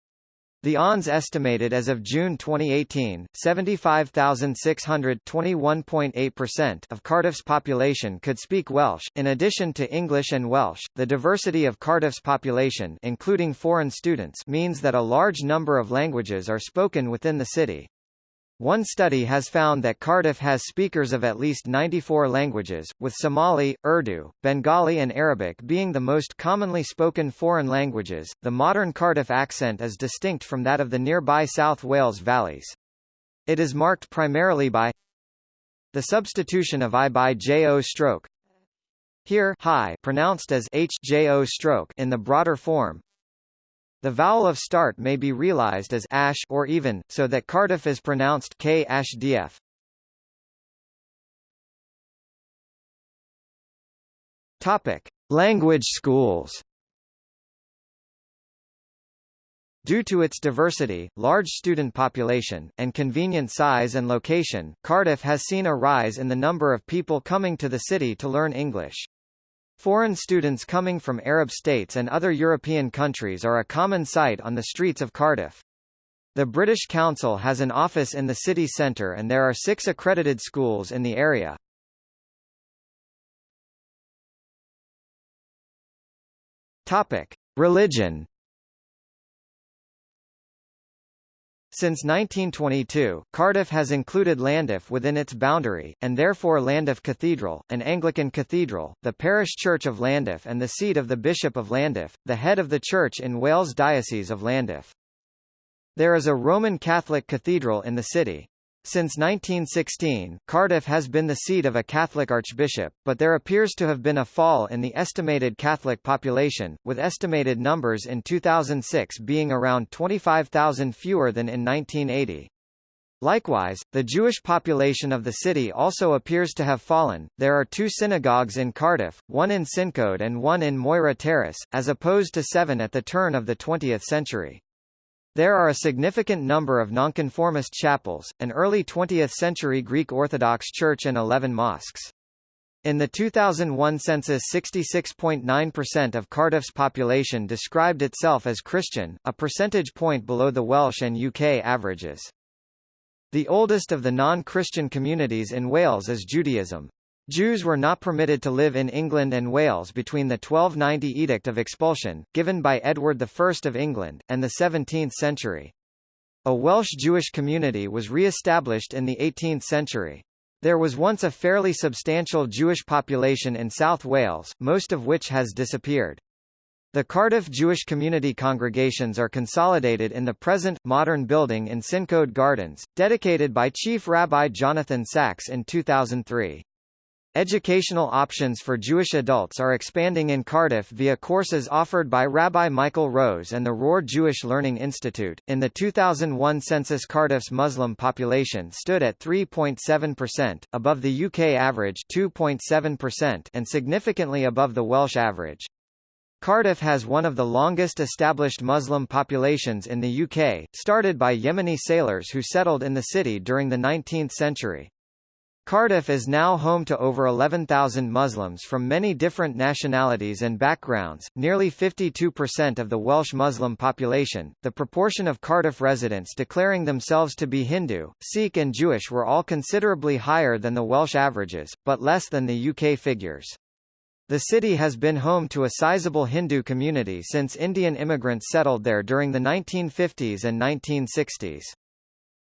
The ONS estimated as of June 2018, 75,621.8% of Cardiff's population could speak Welsh. In addition to English and Welsh, the diversity of Cardiff's population including foreign students means that a large number of languages are spoken within the city. One study has found that Cardiff has speakers of at least 94 languages, with Somali, Urdu, Bengali and Arabic being the most commonly spoken foreign languages. The modern Cardiff accent is distinct from that of the nearby South Wales valleys. It is marked primarily by the substitution of I by jo stroke here high pronounced as h jo stroke in the broader form, the vowel of start may be realized as ash or even, so that Cardiff is pronounced k ash df. Topic: Language schools. Due to its diversity, large student population, and convenient size and location, Cardiff has seen a rise in the number of people coming to the city to learn English. Foreign students coming from Arab states and other European countries are a common sight on the streets of Cardiff. The British Council has an office in the city centre and there are six accredited schools in the area. Topic. Religion Since 1922, Cardiff has included Llandaff within its boundary, and therefore Llandaff Cathedral, an Anglican cathedral, the parish church of Llandaff and the seat of the Bishop of Llandaff, the head of the church in Wales Diocese of Llandaff. There is a Roman Catholic cathedral in the city. Since 1916, Cardiff has been the seat of a Catholic archbishop, but there appears to have been a fall in the estimated Catholic population, with estimated numbers in 2006 being around 25,000 fewer than in 1980. Likewise, the Jewish population of the city also appears to have fallen. There are two synagogues in Cardiff, one in Cyncoed and one in Moira Terrace, as opposed to seven at the turn of the 20th century. There are a significant number of nonconformist chapels, an early 20th-century Greek Orthodox church and 11 mosques. In the 2001 census 66.9% of Cardiff's population described itself as Christian, a percentage point below the Welsh and UK averages. The oldest of the non-Christian communities in Wales is Judaism. Jews were not permitted to live in England and Wales between the 1290 Edict of Expulsion, given by Edward I of England, and the 17th century. A Welsh Jewish community was re-established in the 18th century. There was once a fairly substantial Jewish population in South Wales, most of which has disappeared. The Cardiff Jewish community congregations are consolidated in the present, modern building in Cyncoed Gardens, dedicated by Chief Rabbi Jonathan Sacks in 2003. Educational options for Jewish adults are expanding in Cardiff via courses offered by Rabbi Michael Rose and the Rohr Jewish Learning Institute. In the 2001 census, Cardiff's Muslim population stood at 3.7%, above the UK average 2.7%, and significantly above the Welsh average. Cardiff has one of the longest established Muslim populations in the UK, started by Yemeni sailors who settled in the city during the 19th century. Cardiff is now home to over 11,000 Muslims from many different nationalities and backgrounds, nearly 52% of the Welsh Muslim population. The proportion of Cardiff residents declaring themselves to be Hindu, Sikh, and Jewish were all considerably higher than the Welsh averages, but less than the UK figures. The city has been home to a sizable Hindu community since Indian immigrants settled there during the 1950s and 1960s.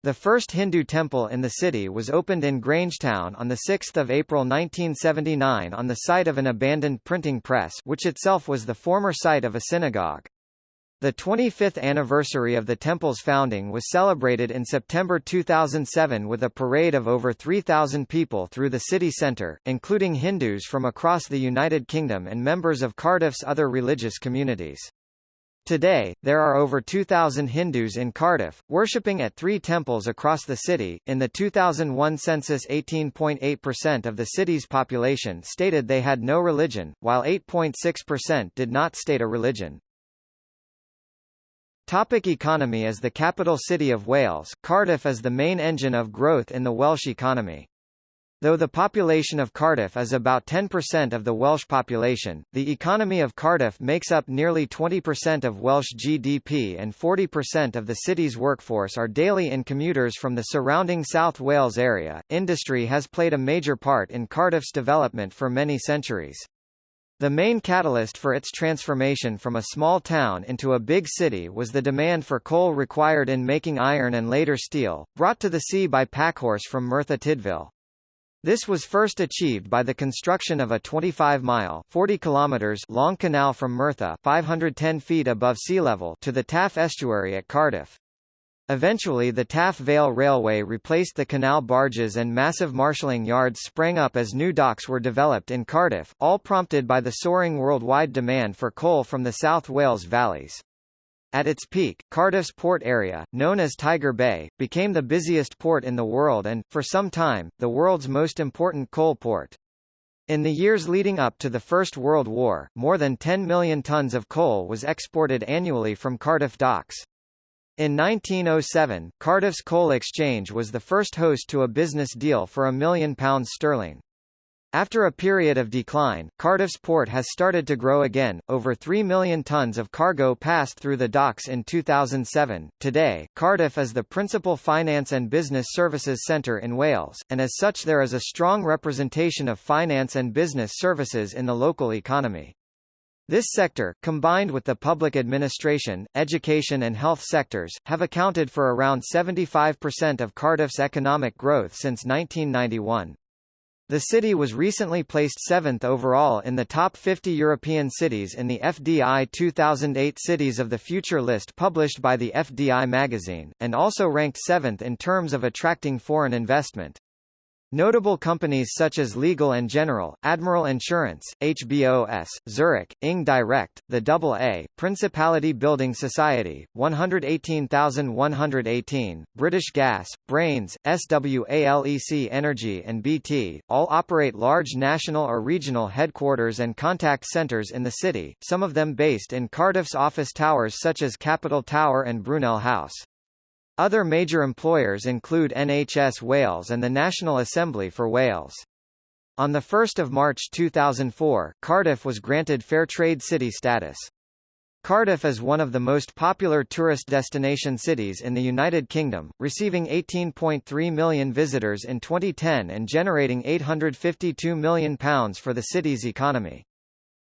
The first Hindu temple in the city was opened in Grangetown on 6 April 1979 on the site of an abandoned printing press which itself was the former site of a synagogue. The 25th anniversary of the temple's founding was celebrated in September 2007 with a parade of over 3,000 people through the city centre, including Hindus from across the United Kingdom and members of Cardiff's other religious communities. Today, there are over 2,000 Hindus in Cardiff, worshipping at three temples across the city. In the 2001 census, 18.8% of the city's population stated they had no religion, while 8.6% did not state a religion. Topic economy As the capital city of Wales, Cardiff is the main engine of growth in the Welsh economy. Though the population of Cardiff is about 10% of the Welsh population, the economy of Cardiff makes up nearly 20% of Welsh GDP and 40% of the city's workforce are daily in commuters from the surrounding South Wales area. Industry has played a major part in Cardiff's development for many centuries. The main catalyst for its transformation from a small town into a big city was the demand for coal required in making iron and later steel, brought to the sea by packhorse from Merthyr Tydfil. This was first achieved by the construction of a 25-mile (40 kilometers) long canal from Merthyr 510 feet above sea level to the Taff estuary at Cardiff. Eventually the Taff Vale Railway replaced the canal barges and massive marshalling yards sprang up as new docks were developed in Cardiff, all prompted by the soaring worldwide demand for coal from the South Wales valleys. At its peak, Cardiff's port area, known as Tiger Bay, became the busiest port in the world and, for some time, the world's most important coal port. In the years leading up to the First World War, more than 10 million tons of coal was exported annually from Cardiff docks. In 1907, Cardiff's Coal Exchange was the first host to a business deal for a million pounds sterling. After a period of decline, Cardiff's port has started to grow again. Over 3 million tons of cargo passed through the docks in 2007. Today, Cardiff is the principal finance and business services centre in Wales, and as such there is a strong representation of finance and business services in the local economy. This sector, combined with the public administration, education and health sectors, have accounted for around 75% of Cardiff's economic growth since 1991. The city was recently placed seventh overall in the top 50 European cities in the FDI 2008 Cities of the Future list published by the FDI magazine, and also ranked seventh in terms of attracting foreign investment. Notable companies such as Legal & General, Admiral Insurance, HBOS, Zurich, Ing Direct, the AA, Principality Building Society, 118118, British Gas, Brains, SWALEC Energy and BT, all operate large national or regional headquarters and contact centres in the city, some of them based in Cardiff's office towers such as Capital Tower and Brunel House. Other major employers include NHS Wales and the National Assembly for Wales. On 1 March 2004, Cardiff was granted Fair Trade City status. Cardiff is one of the most popular tourist destination cities in the United Kingdom, receiving 18.3 million visitors in 2010 and generating £852 million for the city's economy.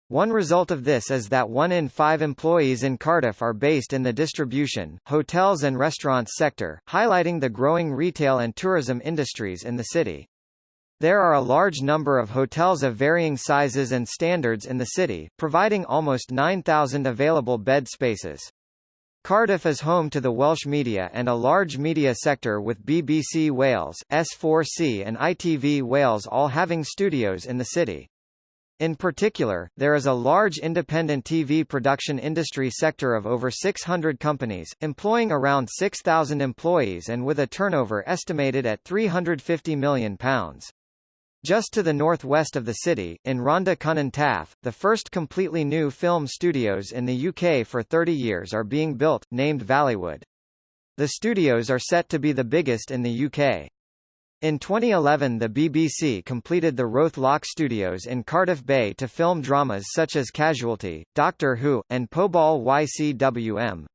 One result of this is that one in five employees in Cardiff are based in the distribution, hotels and restaurants sector, highlighting the growing retail and tourism industries in the city. There are a large number of hotels of varying sizes and standards in the city, providing almost 9,000 available bed spaces. Cardiff is home to the Welsh media and a large media sector with BBC Wales, S4C and ITV Wales all having studios in the city. In particular, there is a large independent TV production industry sector of over 600 companies, employing around 6,000 employees and with a turnover estimated at £350 million. Just to the northwest of the city, in Rhondda Cynon Taf, the first completely new film studios in the UK for 30 years are being built, named Valleywood. The studios are set to be the biggest in the UK. In 2011 the BBC completed the Roath Lock Studios in Cardiff Bay to film dramas such as Casualty, Doctor Who, and Pobol y Cwm.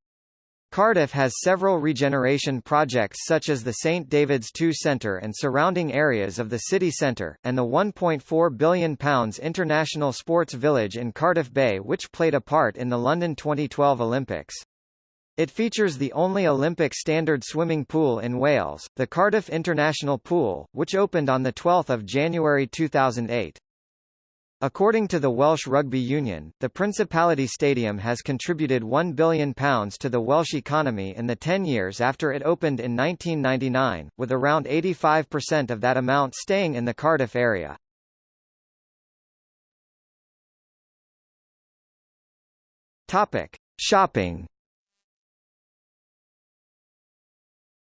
Cardiff has several regeneration projects such as the St David's 2 Centre and surrounding areas of the city centre, and the £1.4 billion International Sports Village in Cardiff Bay which played a part in the London 2012 Olympics. It features the only Olympic standard swimming pool in Wales, the Cardiff International Pool, which opened on 12 January 2008. According to the Welsh Rugby Union, the Principality Stadium has contributed £1 billion to the Welsh economy in the 10 years after it opened in 1999, with around 85% of that amount staying in the Cardiff area. Topic. Shopping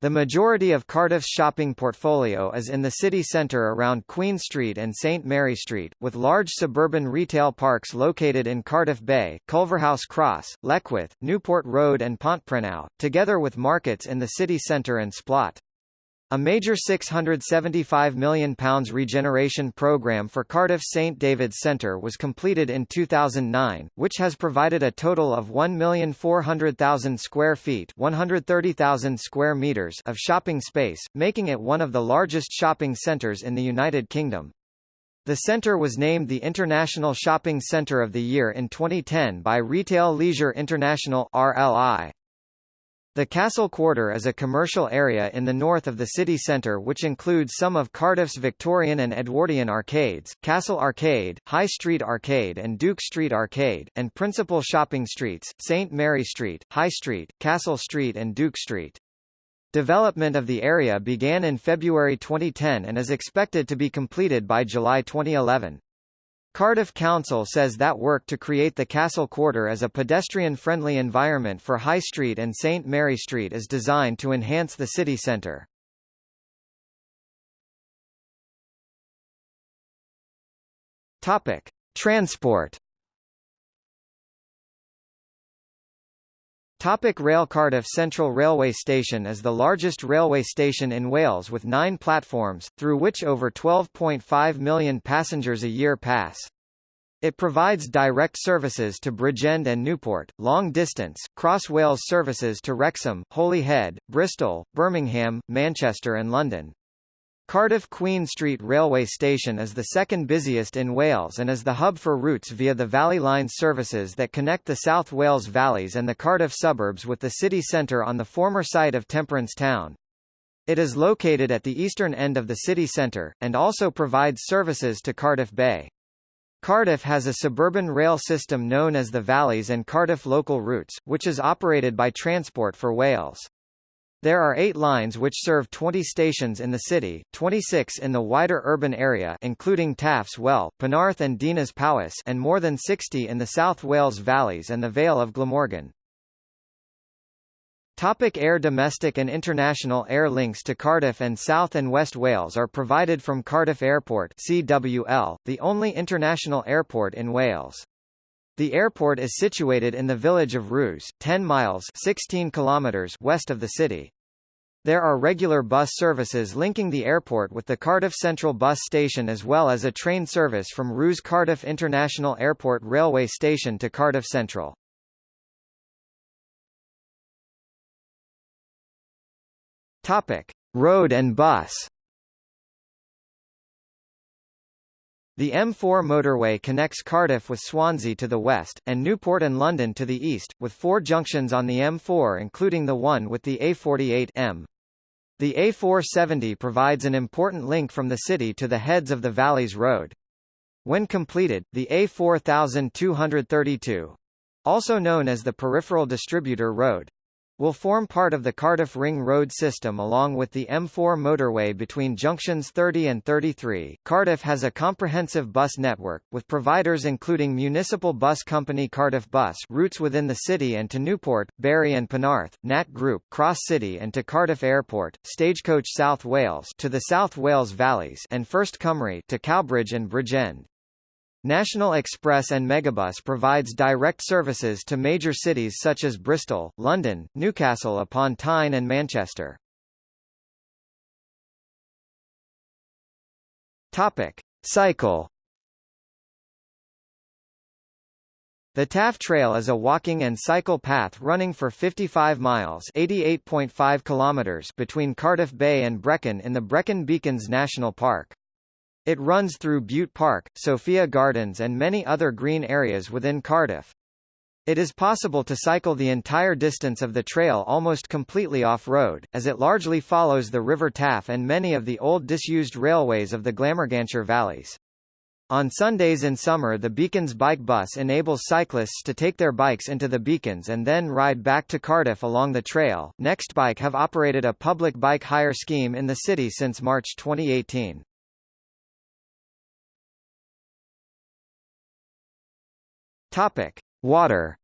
The majority of Cardiff's shopping portfolio is in the city centre around Queen Street and St Mary Street, with large suburban retail parks located in Cardiff Bay, Culverhouse Cross, Leckwith, Newport Road and Pontprennau, together with markets in the city centre and Splot. A major £675 million regeneration programme for Cardiff St David's Centre was completed in 2009, which has provided a total of 1,400,000 square feet 130,000 square meters of shopping space, making it one of the largest shopping centres in the United Kingdom. The centre was named the International Shopping Centre of the Year in 2010 by Retail Leisure International RLI. The Castle Quarter is a commercial area in the north of the city centre which includes some of Cardiff's Victorian and Edwardian arcades, Castle Arcade, High Street Arcade and Duke Street Arcade, and principal shopping streets, St Mary Street, High Street, Castle Street and Duke Street. Development of the area began in February 2010 and is expected to be completed by July 2011. Cardiff Council says that work to create the Castle Quarter as a pedestrian-friendly environment for High Street and St Mary Street is designed to enhance the city centre. Topic: Transport. Topic Rail Cardiff Central Railway Station is the largest railway station in Wales with nine platforms, through which over 12.5 million passengers a year pass. It provides direct services to Bridgend and Newport, long-distance, cross-Wales services to Wrexham, Holyhead, Bristol, Birmingham, Manchester and London. Cardiff Queen Street Railway Station is the second busiest in Wales and is the hub for routes via the Valley Line services that connect the South Wales valleys and the Cardiff suburbs with the city centre on the former site of Temperance Town. It is located at the eastern end of the city centre, and also provides services to Cardiff Bay. Cardiff has a suburban rail system known as the Valleys and Cardiff Local Routes, which is operated by Transport for Wales. There are eight lines which serve 20 stations in the city, 26 in the wider urban area including Taffs Well, Penarth and Dinas Powys and more than 60 in the South Wales valleys and the Vale of Glamorgan. Topic air Domestic and international air links to Cardiff and South and West Wales are provided from Cardiff Airport CWL, the only international airport in Wales. The airport is situated in the village of Rhoose, 10 miles 16 kilometers west of the city. There are regular bus services linking the airport with the Cardiff Central Bus Station as well as a train service from Rhoose Cardiff International Airport Railway Station to Cardiff Central. Topic. Road and bus The M4 motorway connects Cardiff with Swansea to the west, and Newport and London to the east, with four junctions on the M4 including the one with the A48 M. The A470 provides an important link from the city to the heads of the Valleys Road. When completed, the A4232 also known as the Peripheral Distributor Road will form part of the Cardiff Ring Road system along with the M4 motorway between junctions 30 and 33. Cardiff has a comprehensive bus network, with providers including municipal bus company Cardiff Bus routes within the city and to Newport, Barry and Penarth, Nat Group Cross City and to Cardiff Airport, Stagecoach South Wales to the South Wales Valleys and First Cymru to Cowbridge and Bridgend. National Express and Megabus provides direct services to major cities such as Bristol, London, Newcastle upon Tyne and Manchester. Topic: Cycle The Taff Trail is a walking and cycle path running for 55 miles (88.5 kilometers) between Cardiff Bay and Brecon in the Brecon Beacons National Park. It runs through Bute Park, Sophia Gardens and many other green areas within Cardiff. It is possible to cycle the entire distance of the trail almost completely off-road, as it largely follows the River Taff and many of the old disused railways of the Glamorganshire valleys. On Sundays in summer the Beacons bike bus enables cyclists to take their bikes into the Beacons and then ride back to Cardiff along the trail. Nextbike have operated a public bike hire scheme in the city since March 2018. Topic: Water.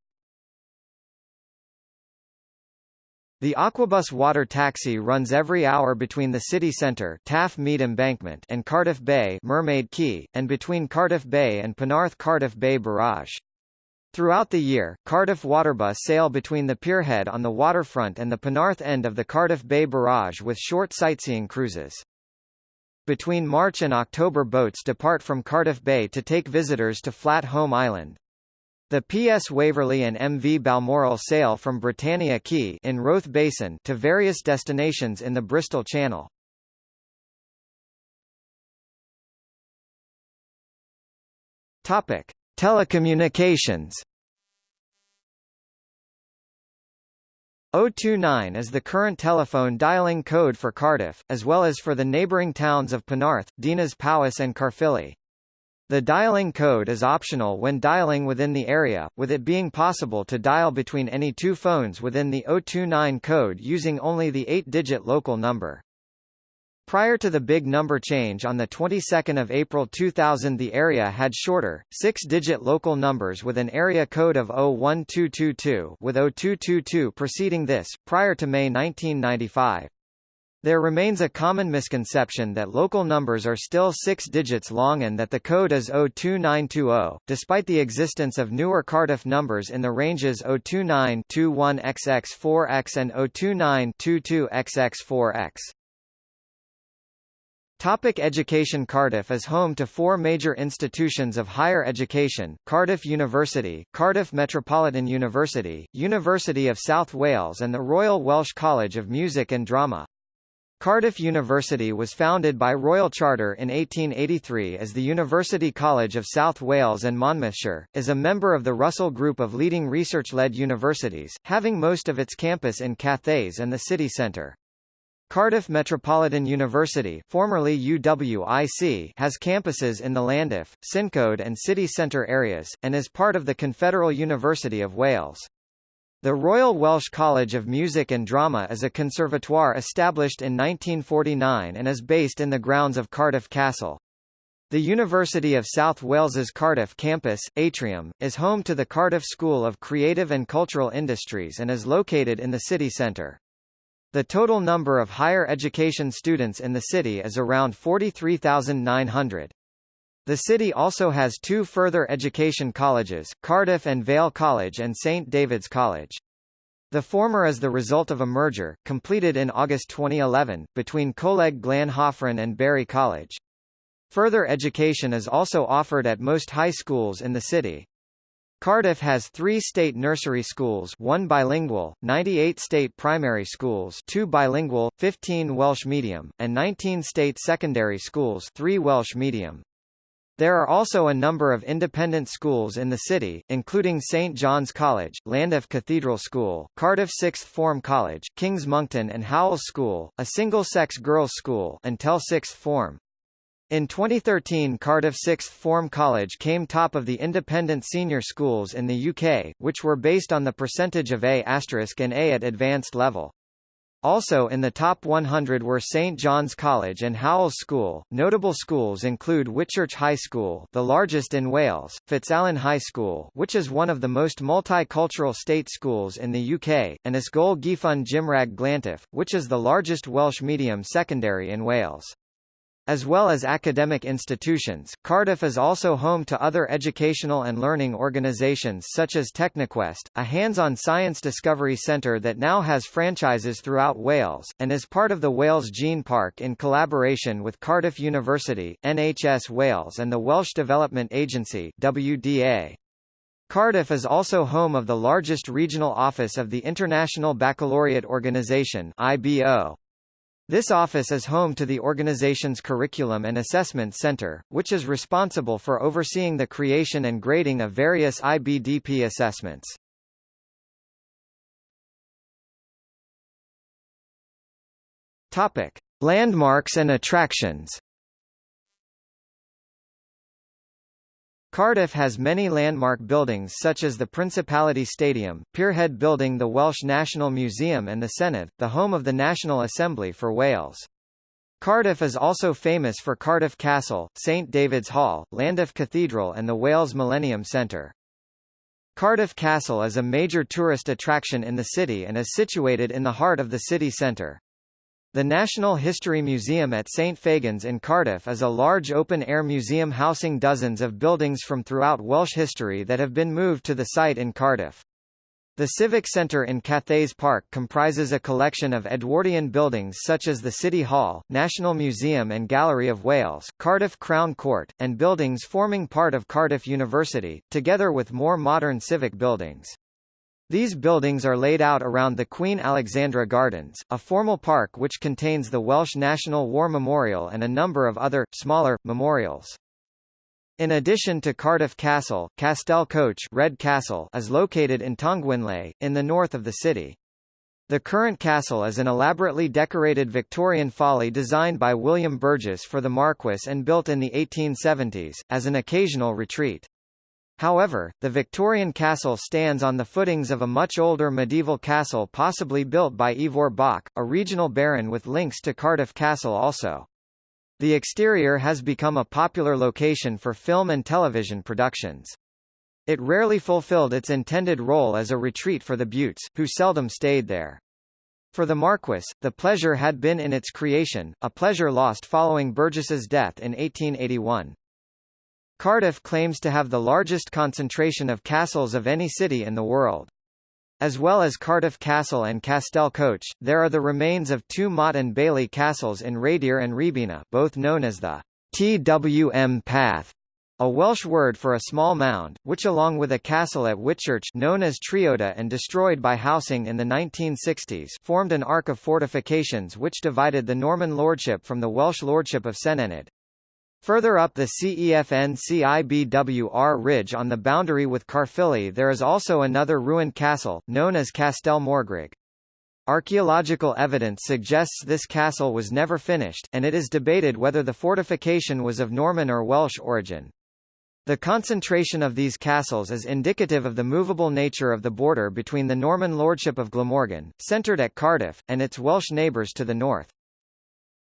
The Aquabus water taxi runs every hour between the city centre Taff Mead Embankment and Cardiff Bay Mermaid Quay, and between Cardiff Bay and Penarth Cardiff Bay Barrage. Throughout the year, Cardiff Waterbus sail between the pierhead on the waterfront and the Penarth end of the Cardiff Bay Barrage with short sightseeing cruises. Between March and October boats depart from Cardiff Bay to take visitors to Flat Holm Island. The PS Waverley and MV Balmoral sail from Britannia Quay in Roath Basin to various destinations in the Bristol Channel. Topic: Telecommunications. 029 is the current telephone dialing code for Cardiff, as well as for the neighbouring towns of Penarth, Dinas Powys and Caerphilly. The dialing code is optional when dialing within the area, with it being possible to dial between any two phones within the 029 code using only the 8-digit local number. Prior to the big number change on the 22nd of April 2000 the area had shorter, 6-digit local numbers with an area code of 01222 with 0222 preceding this, prior to May 1995. There remains a common misconception that local numbers are still six digits long and that the code is 02920, despite the existence of newer Cardiff numbers in the ranges 029-21XX4X and 029-22XX4X. Topic education Cardiff is home to four major institutions of higher education, Cardiff University, Cardiff Metropolitan University, University of South Wales and the Royal Welsh College of Music and Drama. Cardiff University was founded by Royal Charter in 1883 as the University College of South Wales and Monmouthshire, is a member of the Russell Group of leading research-led universities, having most of its campus in Cathays and the city centre. Cardiff Metropolitan University formerly UWIC has campuses in the Llandaff, Cyncoed and city centre areas, and is part of the Confederal University of Wales. The Royal Welsh College of Music and Drama is a conservatoire established in 1949 and is based in the grounds of Cardiff Castle. The University of South Wales's Cardiff campus, Atrium, is home to the Cardiff School of Creative and Cultural Industries and is located in the city centre. The total number of higher education students in the city is around 43,900. The city also has two further education colleges, Cardiff and Vale College and St David's College. The former is the result of a merger, completed in August 2011, between Coleg Glan Hafren and Barry College. Further education is also offered at most high schools in the city. Cardiff has three state nursery schools one bilingual, 98 state primary schools two bilingual, 15 Welsh medium, and 19 state secondary schools three Welsh medium. There are also a number of independent schools in the city, including St John's College, Llandaff Cathedral School, Cardiff Sixth Form College, Kings Monkton and Howells School, a single-sex girls' school until sixth form. In 2013 Cardiff Sixth Form College came top of the independent senior schools in the UK, which were based on the percentage of A** and A at advanced level. Also in the top 100 were St John's College and Howells School. Notable schools include Whitchurch High School, the largest in Wales, Fitzalan High School, which is one of the most multicultural state schools in the UK, and Ysgol Gyfun Gymraeg Glantaf, which is the largest Welsh medium secondary in Wales. As well as academic institutions, Cardiff is also home to other educational and learning organisations such as Technoquest, a hands-on science discovery centre that now has franchises throughout Wales, and is part of the Wales Gene Park in collaboration with Cardiff University, NHS Wales and the Welsh Development Agency WDA. Cardiff is also home of the largest regional office of the International Baccalaureate Organisation IBO. This office is home to the organization's Curriculum and Assessment Center, which is responsible for overseeing the creation and grading of various IBDP assessments. Topic: Landmarks and attractions. Cardiff has many landmark buildings such as the Principality Stadium, Pierhead Building the Welsh National Museum and the Senedd, the home of the National Assembly for Wales. Cardiff is also famous for Cardiff Castle, St David's Hall, Llandaff Cathedral and the Wales Millennium Centre. Cardiff Castle is a major tourist attraction in the city and is situated in the heart of the city centre. The National History Museum at St Fagans in Cardiff is a large open-air museum housing dozens of buildings from throughout Welsh history that have been moved to the site in Cardiff. The Civic Centre in Cathays Park comprises a collection of Edwardian buildings such as the City Hall, National Museum and Gallery of Wales, Cardiff Crown Court, and buildings forming part of Cardiff University, together with more modern civic buildings. These buildings are laid out around the Queen Alexandra Gardens, a formal park which contains the Welsh National War Memorial and a number of other, smaller, memorials. In addition to Cardiff Castle, Castell Coch Red Castle is located in Tongwynlais, in the north of the city. The current castle is an elaborately decorated Victorian folly designed by William Burges for the Marquess and built in the 1870s, as an occasional retreat. However, the Victorian castle stands on the footings of a much older medieval castle possibly built by Ivor Bach, a regional baron with links to Cardiff Castle also. The exterior has become a popular location for film and television productions. It rarely fulfilled its intended role as a retreat for the Butes, who seldom stayed there. For the Marquess, the pleasure had been in its creation, a pleasure lost following Burges's death in 1881. Cardiff claims to have the largest concentration of castles of any city in the world. As well as Cardiff Castle and Castell Coch, there are the remains of two Motte and Bailey castles in Rhaeadr and Rhiwbina, both known as the Twmpath, a Welsh word for a small mound, which along with a castle at Whitchurch known as Treoda and destroyed by housing in the 1960s formed an arc of fortifications which divided the Norman lordship from the Welsh lordship of Senghenydd. Further up the CEFN-CIBWR ridge on the boundary with Caerphilly there is also another ruined castle, known as Castell Morgrug. Archaeological evidence suggests this castle was never finished, and it is debated whether the fortification was of Norman or Welsh origin. The concentration of these castles is indicative of the movable nature of the border between the Norman lordship of Glamorgan, centred at Cardiff, and its Welsh neighbours to the north.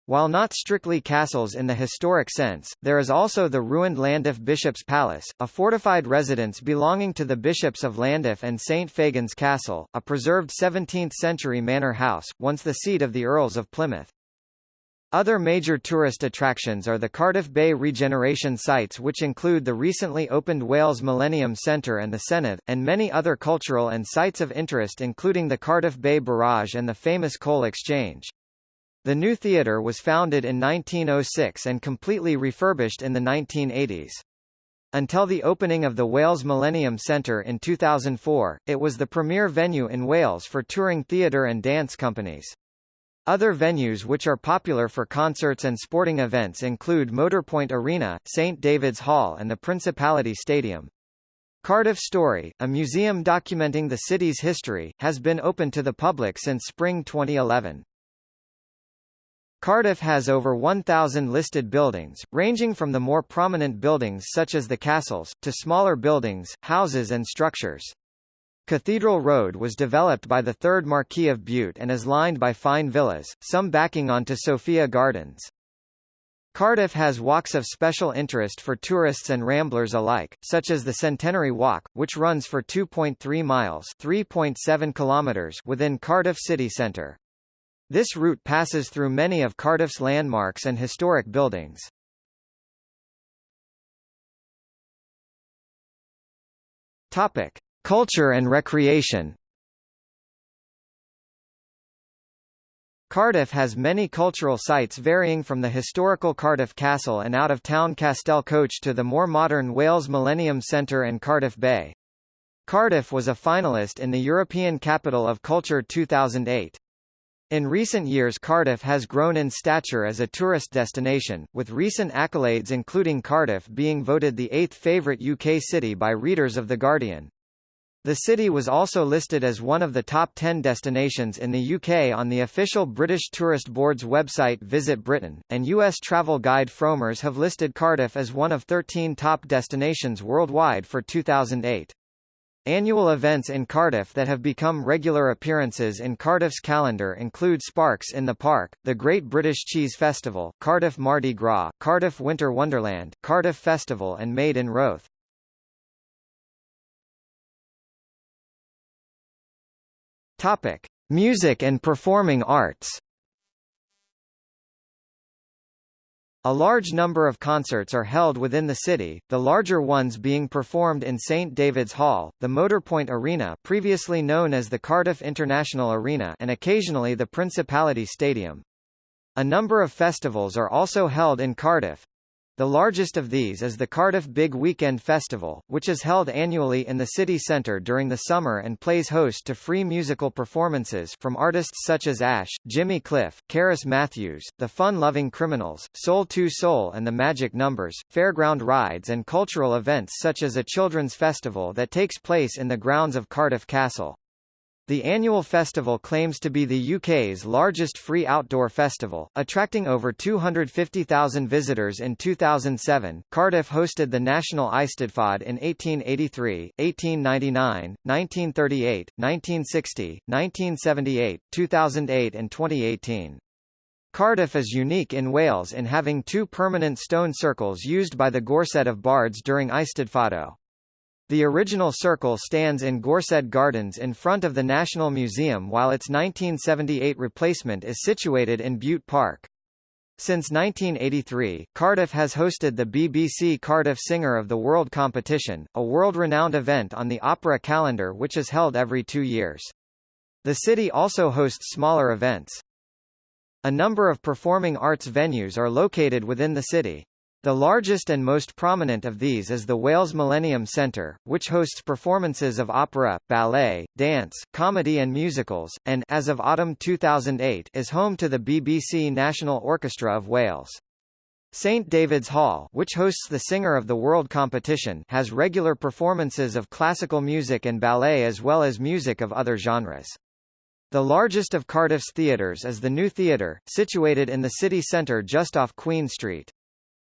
While not strictly castles in the historic sense, there is also the ruined Llandaff Bishop's Palace, a fortified residence belonging to the bishops of Llandaff and St Fagans Castle, a preserved 17th-century manor house, once the seat of the Earls of Plymouth. Other major tourist attractions are the Cardiff Bay regeneration sites which include the recently opened Wales Millennium Centre and the Senedd, and many other cultural and sites of interest including the Cardiff Bay Barrage and the famous Coal Exchange. The new theatre was founded in 1906 and completely refurbished in the 1980s. Until the opening of the Wales Millennium Centre in 2004, it was the premier venue in Wales for touring theatre and dance companies. Other venues which are popular for concerts and sporting events include Motorpoint Arena, St David's Hall and the Principality Stadium. Cardiff Story, a museum documenting the city's history, has been open to the public since spring 2011. Cardiff has over 1,000 listed buildings, ranging from the more prominent buildings such as the castles, to smaller buildings, houses and structures. Cathedral Road was developed by the 3rd Marquis of Bute and is lined by fine villas, some backing onto Sophia Gardens. Cardiff has walks of special interest for tourists and ramblers alike, such as the Centenary Walk, which runs for 2.3 miles (3.7 kilometers) within Cardiff city centre. This route passes through many of Cardiff's landmarks and historic buildings. Topic: Culture and recreation. Cardiff has many cultural sites varying from the historical Cardiff Castle and out-of-town Castell Coch to the more modern Wales Millennium Centre and Cardiff Bay. Cardiff was a finalist in the European Capital of Culture 2008. In recent years Cardiff has grown in stature as a tourist destination, with recent accolades including Cardiff being voted the eighth favourite UK city by readers of The Guardian. The city was also listed as one of the top 10 destinations in the UK on the official British Tourist Board's website Visit Britain, and US travel guide Frommer's have listed Cardiff as one of 13 top destinations worldwide for 2008. Annual events in Cardiff that have become regular appearances in Cardiff's calendar include Sparks in the Park, the Great British Cheese Festival, Cardiff Mardi Gras, Cardiff Winter Wonderland, Cardiff Festival and Made in Roath. Topic: Music and performing arts. A large number of concerts are held within the city, the larger ones being performed in St David's Hall, the Motorpoint Arena previously known as the Cardiff International Arena and occasionally the Principality Stadium. A number of festivals are also held in Cardiff, the largest of these is the Cardiff Big Weekend Festival, which is held annually in the city centre during the summer and plays host to free musical performances from artists such as Ash, Jimmy Cliff, Cerys Matthews, The Fun-Loving Criminals, Soul II Soul and The Magic Numbers, fairground rides and cultural events such as a children's festival that takes place in the grounds of Cardiff Castle. The annual festival claims to be the UK's largest free outdoor festival, attracting over 250,000 visitors in 2007. Cardiff hosted the National Eisteddfod in 1883, 1899, 1938, 1960, 1978, 2008 and 2018. Cardiff is unique in Wales in having two permanent stone circles used by the Gorsedd of Bards during Eisteddfodau. The original circle stands in Gorsedd Gardens in front of the National Museum while its 1978 replacement is situated in Bute Park. Since 1983, Cardiff has hosted the BBC Cardiff Singer of the World competition, a world-renowned event on the opera calendar which is held every two years. The city also hosts smaller events. A number of performing arts venues are located within the city. The largest and most prominent of these is the Wales Millennium Centre, which hosts performances of opera, ballet, dance, comedy and musicals, and as of autumn 2008 is home to the BBC National Orchestra of Wales. St David's Hall, which hosts the Singer of the World competition, has regular performances of classical music and ballet as well as music of other genres. The largest of Cardiff's theatres is the New Theatre, situated in the city centre just off Queen Street.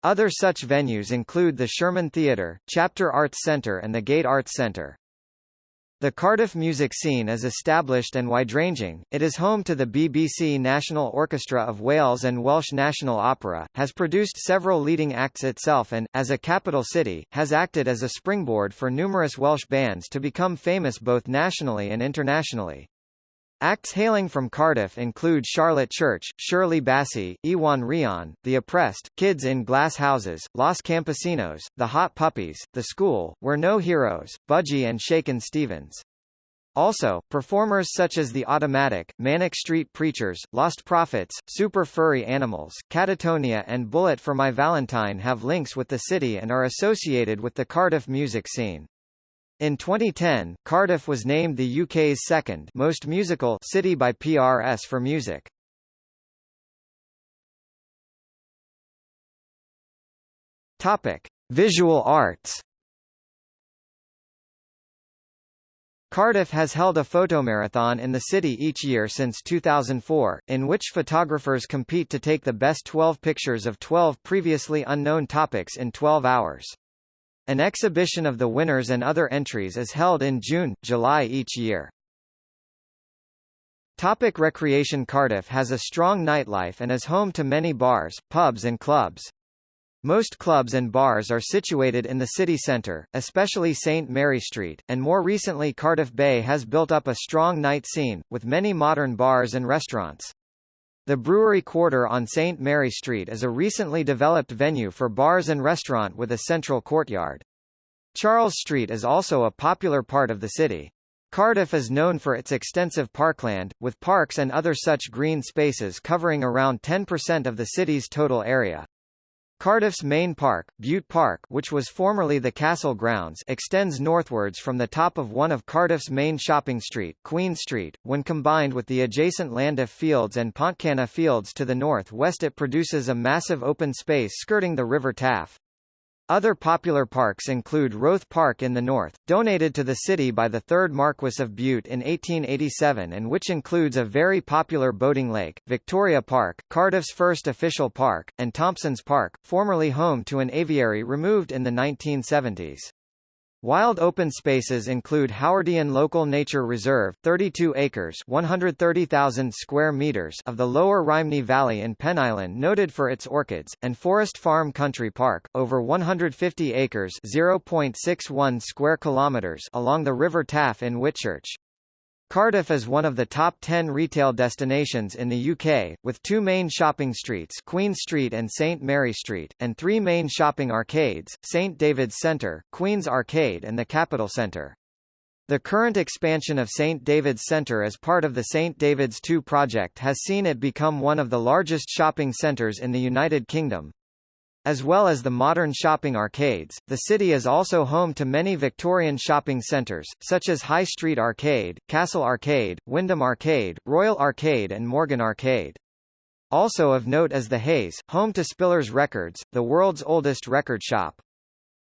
Other such venues include the Sherman Theatre, Chapter Arts Centre and the Gate Arts Centre. The Cardiff music scene is established and wide-ranging, it is home to the BBC National Orchestra of Wales and Welsh National Opera, has produced several leading acts itself and, as a capital city, has acted as a springboard for numerous Welsh bands to become famous both nationally and internationally. Acts hailing from Cardiff include Charlotte Church, Shirley Bassey, Iwan Rheon, The Oppressed, Kids in Glass Houses, Los Campesinos, The Hot Puppies, The School, We're No Heroes, Budgie and Shakin Stevens. Also, performers such as The Automatic, Manic Street Preachers, Lost Prophets, Super Furry Animals, Catatonia and Bullet for My Valentine have links with the city and are associated with the Cardiff music scene. In 2010, Cardiff was named the UK's second most musical city by PRS for music. Topic: Visual arts. Cardiff has held a photomarathon in the city each year since 2004, in which photographers compete to take the best 12 pictures of 12 previously unknown topics in 12 hours. An exhibition of the winners and other entries is held in June, July each year. Topic Recreation Cardiff has a strong nightlife and is home to many bars, pubs and clubs. Most clubs and bars are situated in the city centre, especially St Mary Street, and more recently Cardiff Bay has built up a strong night scene, with many modern bars and restaurants. The Brewery Quarter on St. Mary Street is a recently developed venue for bars and restaurant with a central courtyard. Charles Street is also a popular part of the city. Cardiff is known for its extensive parkland, with parks and other such green spaces covering around 10% of the city's total area. Cardiff's main park, Bute Park which was formerly the castle grounds extends northwards from the top of one of Cardiff's main shopping street, Queen Street. When combined with the adjacent Llandaff Fields and Pontcanna Fields to the north-west it produces a massive open space skirting the River Taff. Other popular parks include Roath Park in the north, donated to the city by the 3rd Marquess of Bute in 1887 and which includes a very popular boating lake, Victoria Park, Cardiff's first official park, and Thompson's Park, formerly home to an aviary removed in the 1970s. Wild open spaces include Howardian Local Nature Reserve 32 acres 130,000 square meters of the lower Rhymney Valley in Penylan noted for its orchids, and Forest Farm Country Park, over 150 acres 0.61 square kilometers along the River Taff in Whitchurch. Cardiff is one of the top 10 retail destinations in the UK, with two main shopping streets Queen Street and St Mary Street, and three main shopping arcades, St David's Centre, Queen's Arcade and the Capital Centre. The current expansion of St David's Centre as part of the St David's 2 project has seen it become one of the largest shopping centres in the United Kingdom, as well as the modern shopping arcades, the city is also home to many Victorian shopping centres, such as High Street Arcade, Castle Arcade, Wyndham Arcade, Royal Arcade and Morgan Arcade. Also of note is the Hayes, home to Spillers Records, the world's oldest record shop.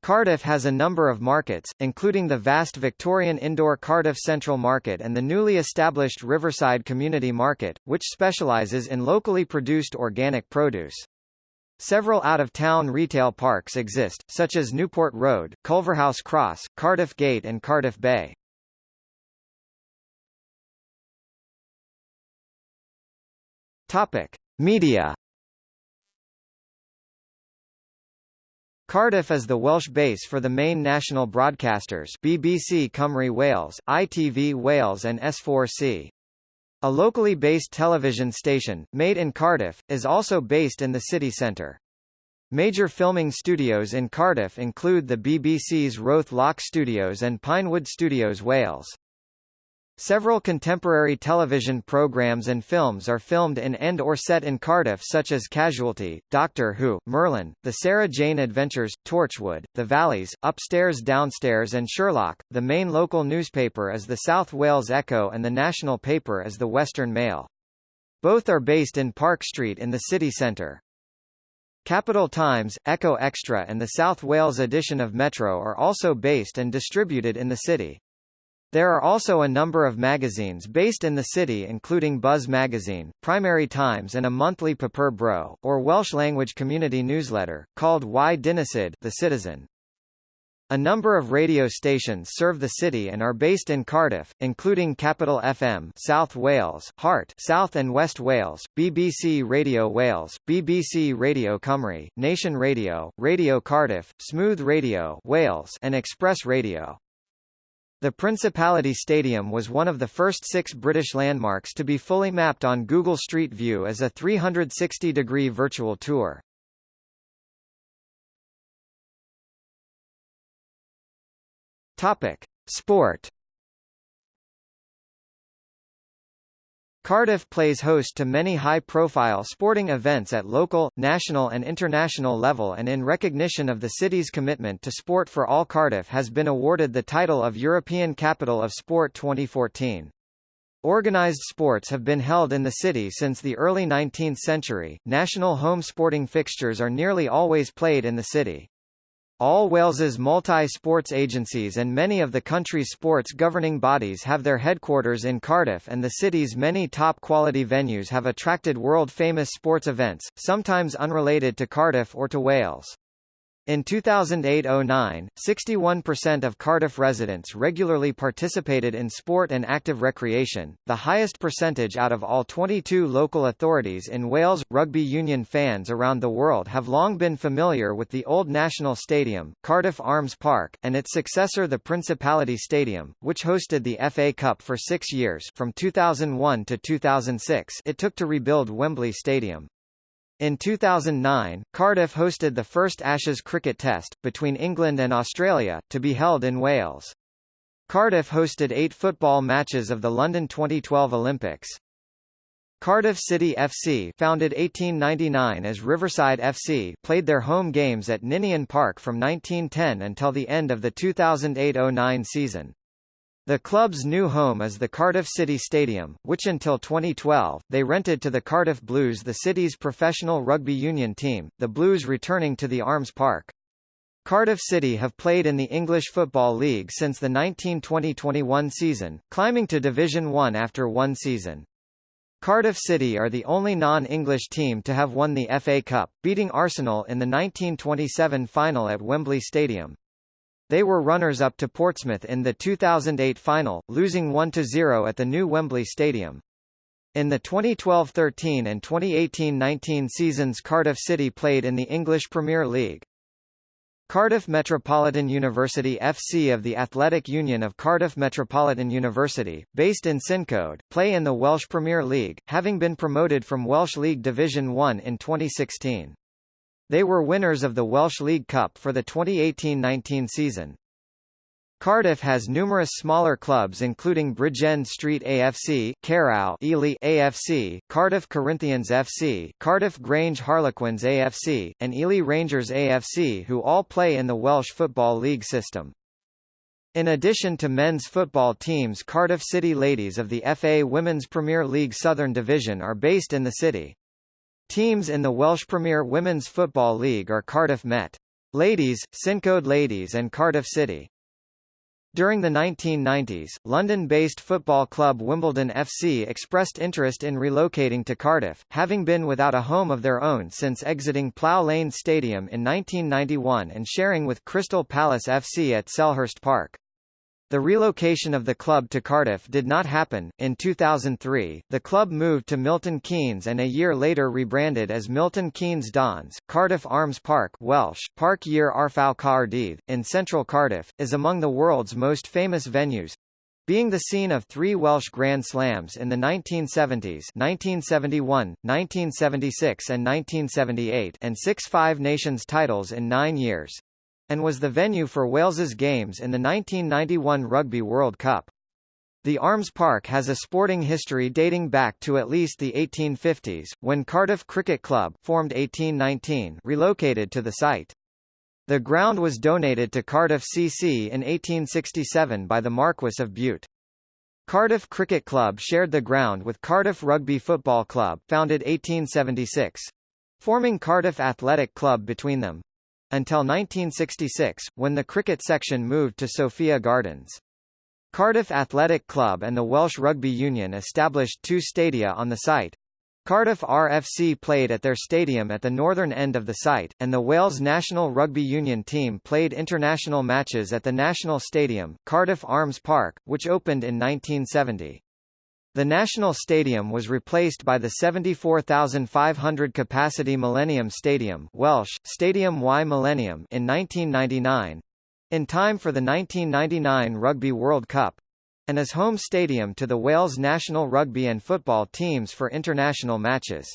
Cardiff has a number of markets, including the vast Victorian indoor Cardiff Central Market and the newly established Riverside Community Market, which specialises in locally produced organic produce. Several out-of-town retail parks exist, such as Newport Road, Culverhouse Cross, Cardiff Gate and Cardiff Bay. Topic: Media. Cardiff is the Welsh base for the main national broadcasters BBC Cymru Wales, ITV Wales and S4C. A locally based television station, made in Cardiff, is also based in the city centre. Major filming studios in Cardiff include the BBC's Roath Lock Studios and Pinewood Studios Wales. Several contemporary television programs and films are filmed in and or set in Cardiff such as Casualty, Doctor Who, Merlin, The Sarah Jane Adventures, Torchwood, The Valleys, Upstairs Downstairs and Sherlock. The main local newspaper is the South Wales Echo and the national paper is the Western Mail. Both are based in Park Street in the city centre. Capital Times, Echo Extra and the South Wales edition of Metro are also based and distributed in the city. There are also a number of magazines based in the city including Buzz Magazine, Primary Times and a monthly Papur Bro, or Welsh-language community newsletter, called Y Dinesydd The Citizen. A number of radio stations serve the city and are based in Cardiff, including Capital FM South Wales, Heart South and West Wales, BBC Radio Wales, BBC Radio Cymru, Nation Radio, Radio Cardiff, Smooth Radio Wales and Express Radio. The Principality Stadium was one of the first six British landmarks to be fully mapped on Google Street View as a 360-degree virtual tour. Topic: Sport. Cardiff plays host to many high-profile sporting events at local, national and international level and in recognition of the city's commitment to sport for all Cardiff has been awarded the title of European Capital of Sport 2014. Organised sports have been held in the city since the early 19th century. National home sporting fixtures are nearly always played in the city. All Wales's multi-sports agencies and many of the country's sports governing bodies have their headquarters in Cardiff and the city's many top-quality venues have attracted world-famous sports events, sometimes unrelated to Cardiff or to Wales. In 2008–09, 61% of Cardiff residents regularly participated in sport and active recreation, the highest percentage out of all 22 local authorities in Wales. Rugby union fans around the world have long been familiar with the old National Stadium, Cardiff Arms Park, and its successor the Principality Stadium, which hosted the FA Cup for six years from 2001 to 2006 it took to rebuild Wembley Stadium. In 2009, Cardiff hosted the first Ashes cricket test, between England and Australia, to be held in Wales. Cardiff hosted eight football matches of the London 2012 Olympics. Cardiff City FC founded 1899 as Riverside FC played their home games at Ninian Park from 1910 until the end of the 2008–09 season. The club's new home is the Cardiff City Stadium, which until 2012, they rented to the Cardiff Blues the city's professional rugby union team, the Blues returning to the Arms Park. Cardiff City have played in the English Football League since the 1920-21 season, climbing to Division 1 after one season. Cardiff City are the only non-English team to have won the FA Cup, beating Arsenal in the 1927 final at Wembley Stadium. They were runners-up to Portsmouth in the 2008 final, losing 1-0 at the new Wembley Stadium. In the 2012-13 and 2018-19 seasons Cardiff City played in the English Premier League. Cardiff Metropolitan University FC of the Athletic Union of Cardiff Metropolitan University, based in Cyncoed, play in the Welsh Premier League, having been promoted from Welsh League Division 1 in 2016. They were winners of the Welsh League Cup for the 2018-19 season. Cardiff has numerous smaller clubs including Bridgend Street AFC, Caerau Ely AFC, Cardiff Corinthians FC, Cardiff Grange Harlequins AFC, and Ely Rangers AFC who all play in the Welsh Football League system. In addition to men's football teams Cardiff City Ladies of the FA Women's Premier League Southern Division are based in the city. Teams in the Welsh Premier Women's Football League are Cardiff Met. Ladies, Cyncoed Ladies and Cardiff City. During the 1990s, London-based football club Wimbledon FC expressed interest in relocating to Cardiff, having been without a home of their own since exiting Plough Lane Stadium in 1991 and sharing with Crystal Palace FC at Selhurst Park. The relocation of the club to Cardiff did not happen. In 2003, the club moved to Milton Keynes and a year later rebranded as Milton Keynes Dons. Cardiff Arms Park, Welsh, Parc Yr Arfau Caerdydd, in central Cardiff, is among the world's most famous venues, being the scene of three Welsh Grand Slams in the 1970s 1971, 1976 and 1978 and six Five Nations titles in nine years and was the venue for Wales's games in the 1991 Rugby World Cup. The Arms Park has a sporting history dating back to at least the 1850s, when Cardiff Cricket Club formed 1819 relocated to the site. The ground was donated to Cardiff CC in 1867 by the Marquess of Bute. Cardiff Cricket Club shared the ground with Cardiff Rugby Football Club founded 1876. Forming Cardiff Athletic Club between them until 1966, when the cricket section moved to Sophia Gardens. Cardiff Athletic Club and the Welsh Rugby Union established two stadia on the site. Cardiff RFC played at their stadium at the northern end of the site, and the Wales National Rugby Union team played international matches at the National Stadium, Cardiff Arms Park, which opened in 1970. The National Stadium was replaced by the 74,500 capacity Millennium Stadium Welsh, Stadiwm y Mileniwm in 1999 in time for the 1999 Rugby World Cup and as home stadium to the Wales national rugby and football teams for international matches.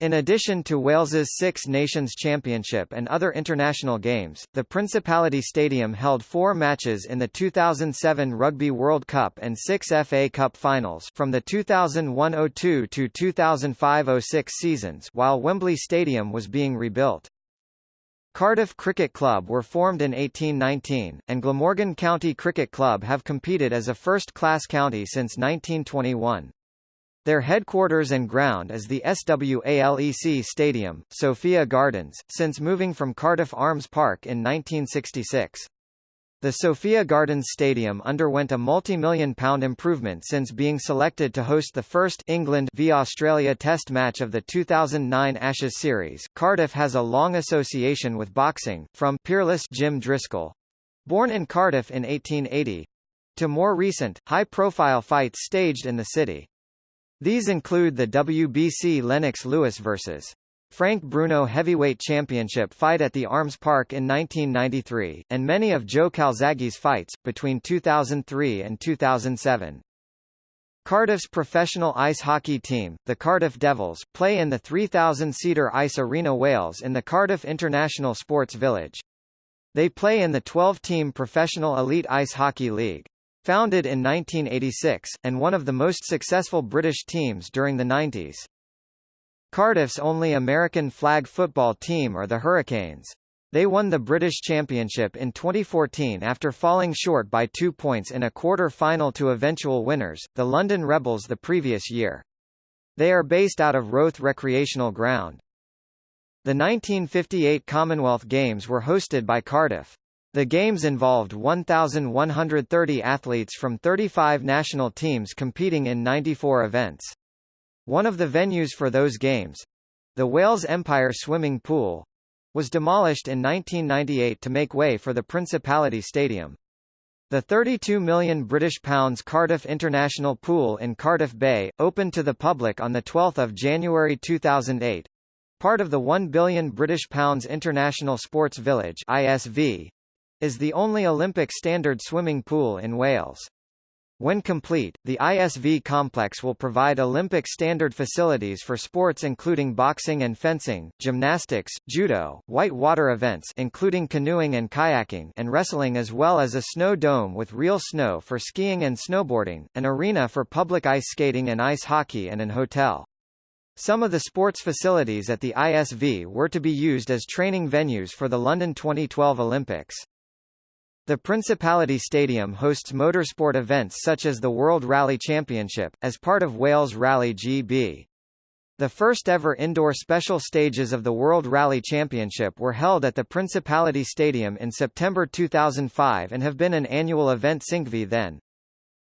In addition to Wales's Six Nations Championship and other international games, the Principality Stadium held four matches in the 2007 Rugby World Cup and six FA Cup finals from the 2001-02 to 2005-06 seasons while Wembley Stadium was being rebuilt. Cardiff Cricket Club were formed in 1819, and Glamorgan County Cricket Club have competed as a first-class county since 1921. Their headquarters and ground is the SWALEC Stadium, Sophia Gardens, since moving from Cardiff Arms Park in 1966. The Sophia Gardens Stadium underwent a multi-million pound improvement since being selected to host the first England v Australia Test match of the 2009 Ashes series. Cardiff has a long association with boxing, from peerless Jim Driscoll, born in Cardiff in 1880, to more recent, high-profile fights staged in the city. These include the WBC Lennox Lewis vs. Frank Bruno Heavyweight Championship fight at the Arms Park in 1993, and many of Joe Calzaghe's fights, between 2003 and 2007. Cardiff's professional ice hockey team, the Cardiff Devils, play in the 3,000-seater Ice Arena Wales in the Cardiff International Sports Village. They play in the 12-team Professional Elite Ice Hockey League. Founded in 1986, and one of the most successful British teams during the 90s. Cardiff's only American flag football team are the Hurricanes. They won the British Championship in 2014 after falling short by two points in a quarter-final to eventual winners, the London Rebels the previous year. They are based out of Roath Recreational Ground. The 1958 Commonwealth Games were hosted by Cardiff. The Games involved 1,130 athletes from 35 national teams competing in 94 events. One of the venues for those games—the Wales Empire Swimming Pool, was demolished in 1998 to make way for the Principality Stadium. The 32 million British pounds Cardiff International Pool in Cardiff Bay, opened to the public on 12 January 2008, part of the 1 billion British pounds International Sports Village ISV, is the only Olympic standard swimming pool in Wales. When complete, the ISV complex will provide Olympic standard facilities for sports including boxing and fencing, gymnastics, judo, white water events including canoeing and kayaking and wrestling as well as a snow dome with real snow for skiing and snowboarding, an arena for public ice skating and ice hockey and an hotel. Some of the sports facilities at the ISV were to be used as training venues for the London 2012 Olympics. The Principality Stadium hosts motorsport events such as the World Rally Championship, as part of Wales Rally GB. The first ever indoor special stages of the World Rally Championship were held at the Principality Stadium in September 2005 and have been an annual event since then.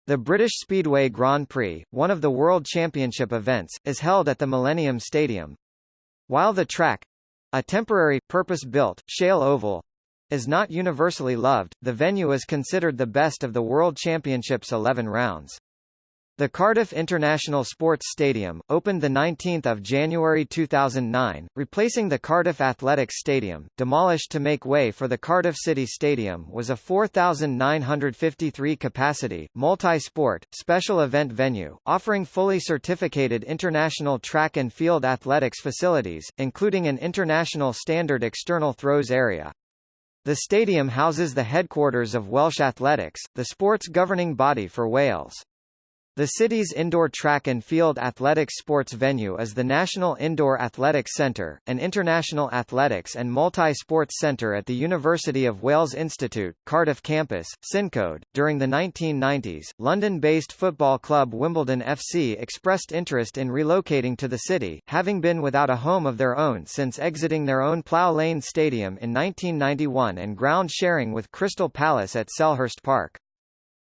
The British Speedway Grand Prix, one of the World Championship events, is held at the Millennium Stadium. While the track—a temporary, purpose-built, shale oval, is not universally loved, the venue is considered the best of the World Championship's 11 rounds. The Cardiff International Sports Stadium, opened 19 January 2009, replacing the Cardiff Athletics Stadium, demolished to make way for the Cardiff City Stadium was a 4,953-capacity, multi-sport, special event venue, offering fully certificated international track and field athletics facilities, including an international standard external throws area. The stadium houses the headquarters of Welsh Athletics, the sports governing body for Wales. The city's indoor track and field athletics sports venue is the National Indoor Athletics Centre, an international athletics and multi-sports centre at the University of Wales Institute, Cardiff campus, Cyncoed. During the 1990s, London-based football club Wimbledon FC expressed interest in relocating to the city, having been without a home of their own since exiting their own Plough Lane Stadium in 1991 and ground sharing with Crystal Palace at Selhurst Park.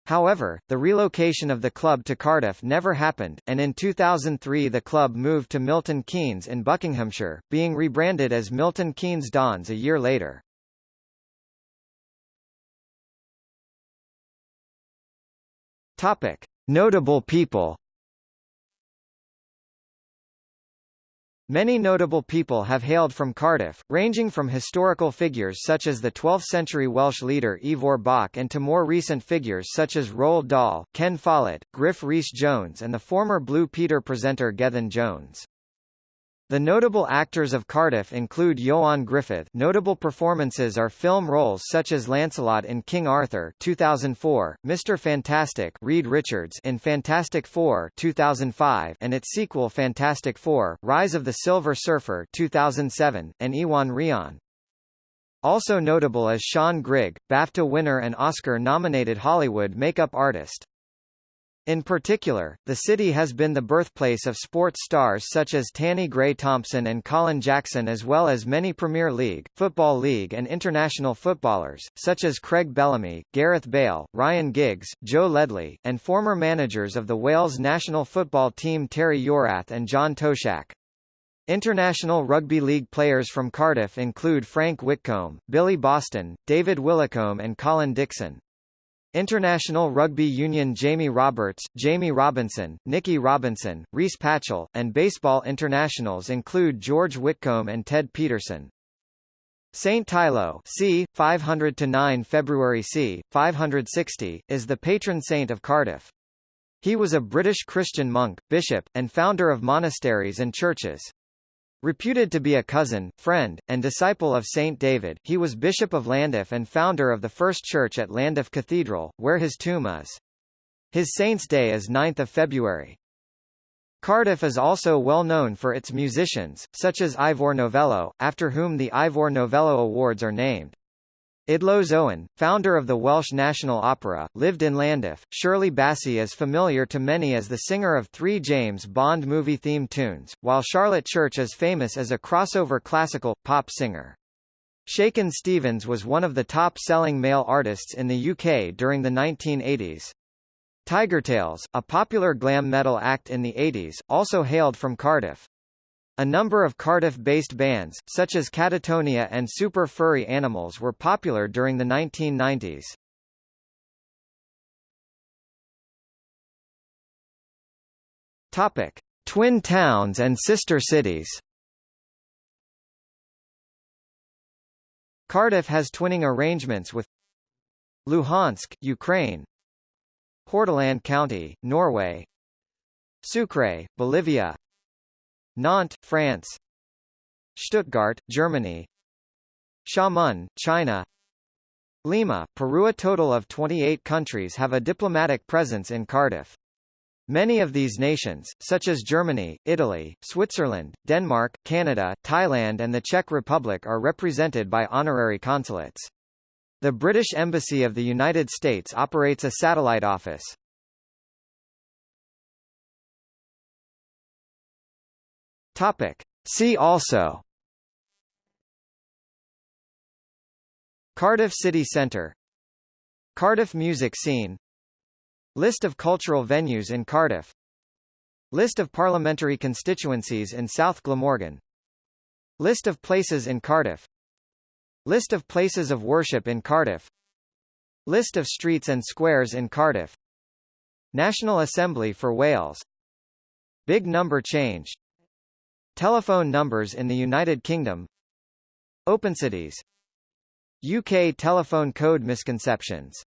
However, the relocation of the club to Cardiff never happened, and in 2003 the club moved to Milton Keynes in Buckinghamshire, being rebranded as Milton Keynes Dons a year later. Topic: Notable people Many notable people have hailed from Cardiff, ranging from historical figures such as the 12th-century Welsh leader Ivor Bach and to more recent figures such as Roald Dahl, Ken Follett, Griff Rhys Jones and the former Blue Peter presenter Gethin Jones. The notable actors of Cardiff include Ioan Gruffudd notable performances are film roles such as Lancelot in King Arthur 2004, Mr. Fantastic Reed Richards in Fantastic Four 2005 and its sequel Fantastic Four, Rise of the Silver Surfer 2007, and Iwan Rheon. Also notable is Siân Grigg, BAFTA winner and Oscar-nominated Hollywood makeup artist. In particular, the city has been the birthplace of sports stars such as Tanni Grey-Thompson and Colin Jackson as well as many Premier League, Football League and international footballers, such as Craig Bellamy, Gareth Bale, Ryan Giggs, Joe Ledley, and former managers of the Wales national football team Terry Yorath and John Toshack. International Rugby League players from Cardiff include Frank Whitcomb, Billy Boston, David Willicombe and Colin Dixon. International Rugby Union Jamie Roberts, Jamie Robinson, Nicky Robinson, Rhys Patchell, and baseball internationals include George Whitcomb and Ted Peterson. Saint Teilo c. 500–9 February c. 560, is the patron saint of Cardiff. He was a British Christian monk, bishop, and founder of monasteries and churches. Reputed to be a cousin, friend, and disciple of Saint David, he was Bishop of Llandaff and founder of the first church at Llandaff Cathedral, where his tomb is. His saint's day is 9th of February. Cardiff is also well known for its musicians, such as Ivor Novello, after whom the Ivor Novello Awards are named. Idloes Owen, founder of the Welsh National Opera, lived in Llandaff. Shirley Bassey is familiar to many as the singer of three James Bond movie theme tunes, while Charlotte Church is famous as a crossover classical, pop singer. Shakin Stevens was one of the top-selling male artists in the UK during the 1980s. Tigertailz, a popular glam metal act in the 80s, also hailed from Cardiff. A number of Cardiff-based bands, such as Catatonia and Super Furry Animals were popular during the 1990s. Topic. Twin towns and sister cities Cardiff has twinning arrangements with Luhansk, Ukraine Hordaland County, Norway Sucre, Bolivia Nantes, France Stuttgart, Germany Xiamen, China Lima, Peru A total of 28 countries have a diplomatic presence in Cardiff. Many of these nations, such as Germany, Italy, Switzerland, Denmark, Canada, Thailand and the Czech Republic are represented by honorary consulates. The British Embassy of the United States operates a satellite office. Topic. See also. Cardiff City Centre. Cardiff music scene. List of cultural venues in Cardiff. List of parliamentary constituencies in South Glamorgan. List of places in Cardiff. List of places of worship in Cardiff. List of streets and squares in Cardiff. National Assembly for Wales. Big number change Telephone numbers in the United Kingdom. OpenCities UK telephone code misconceptions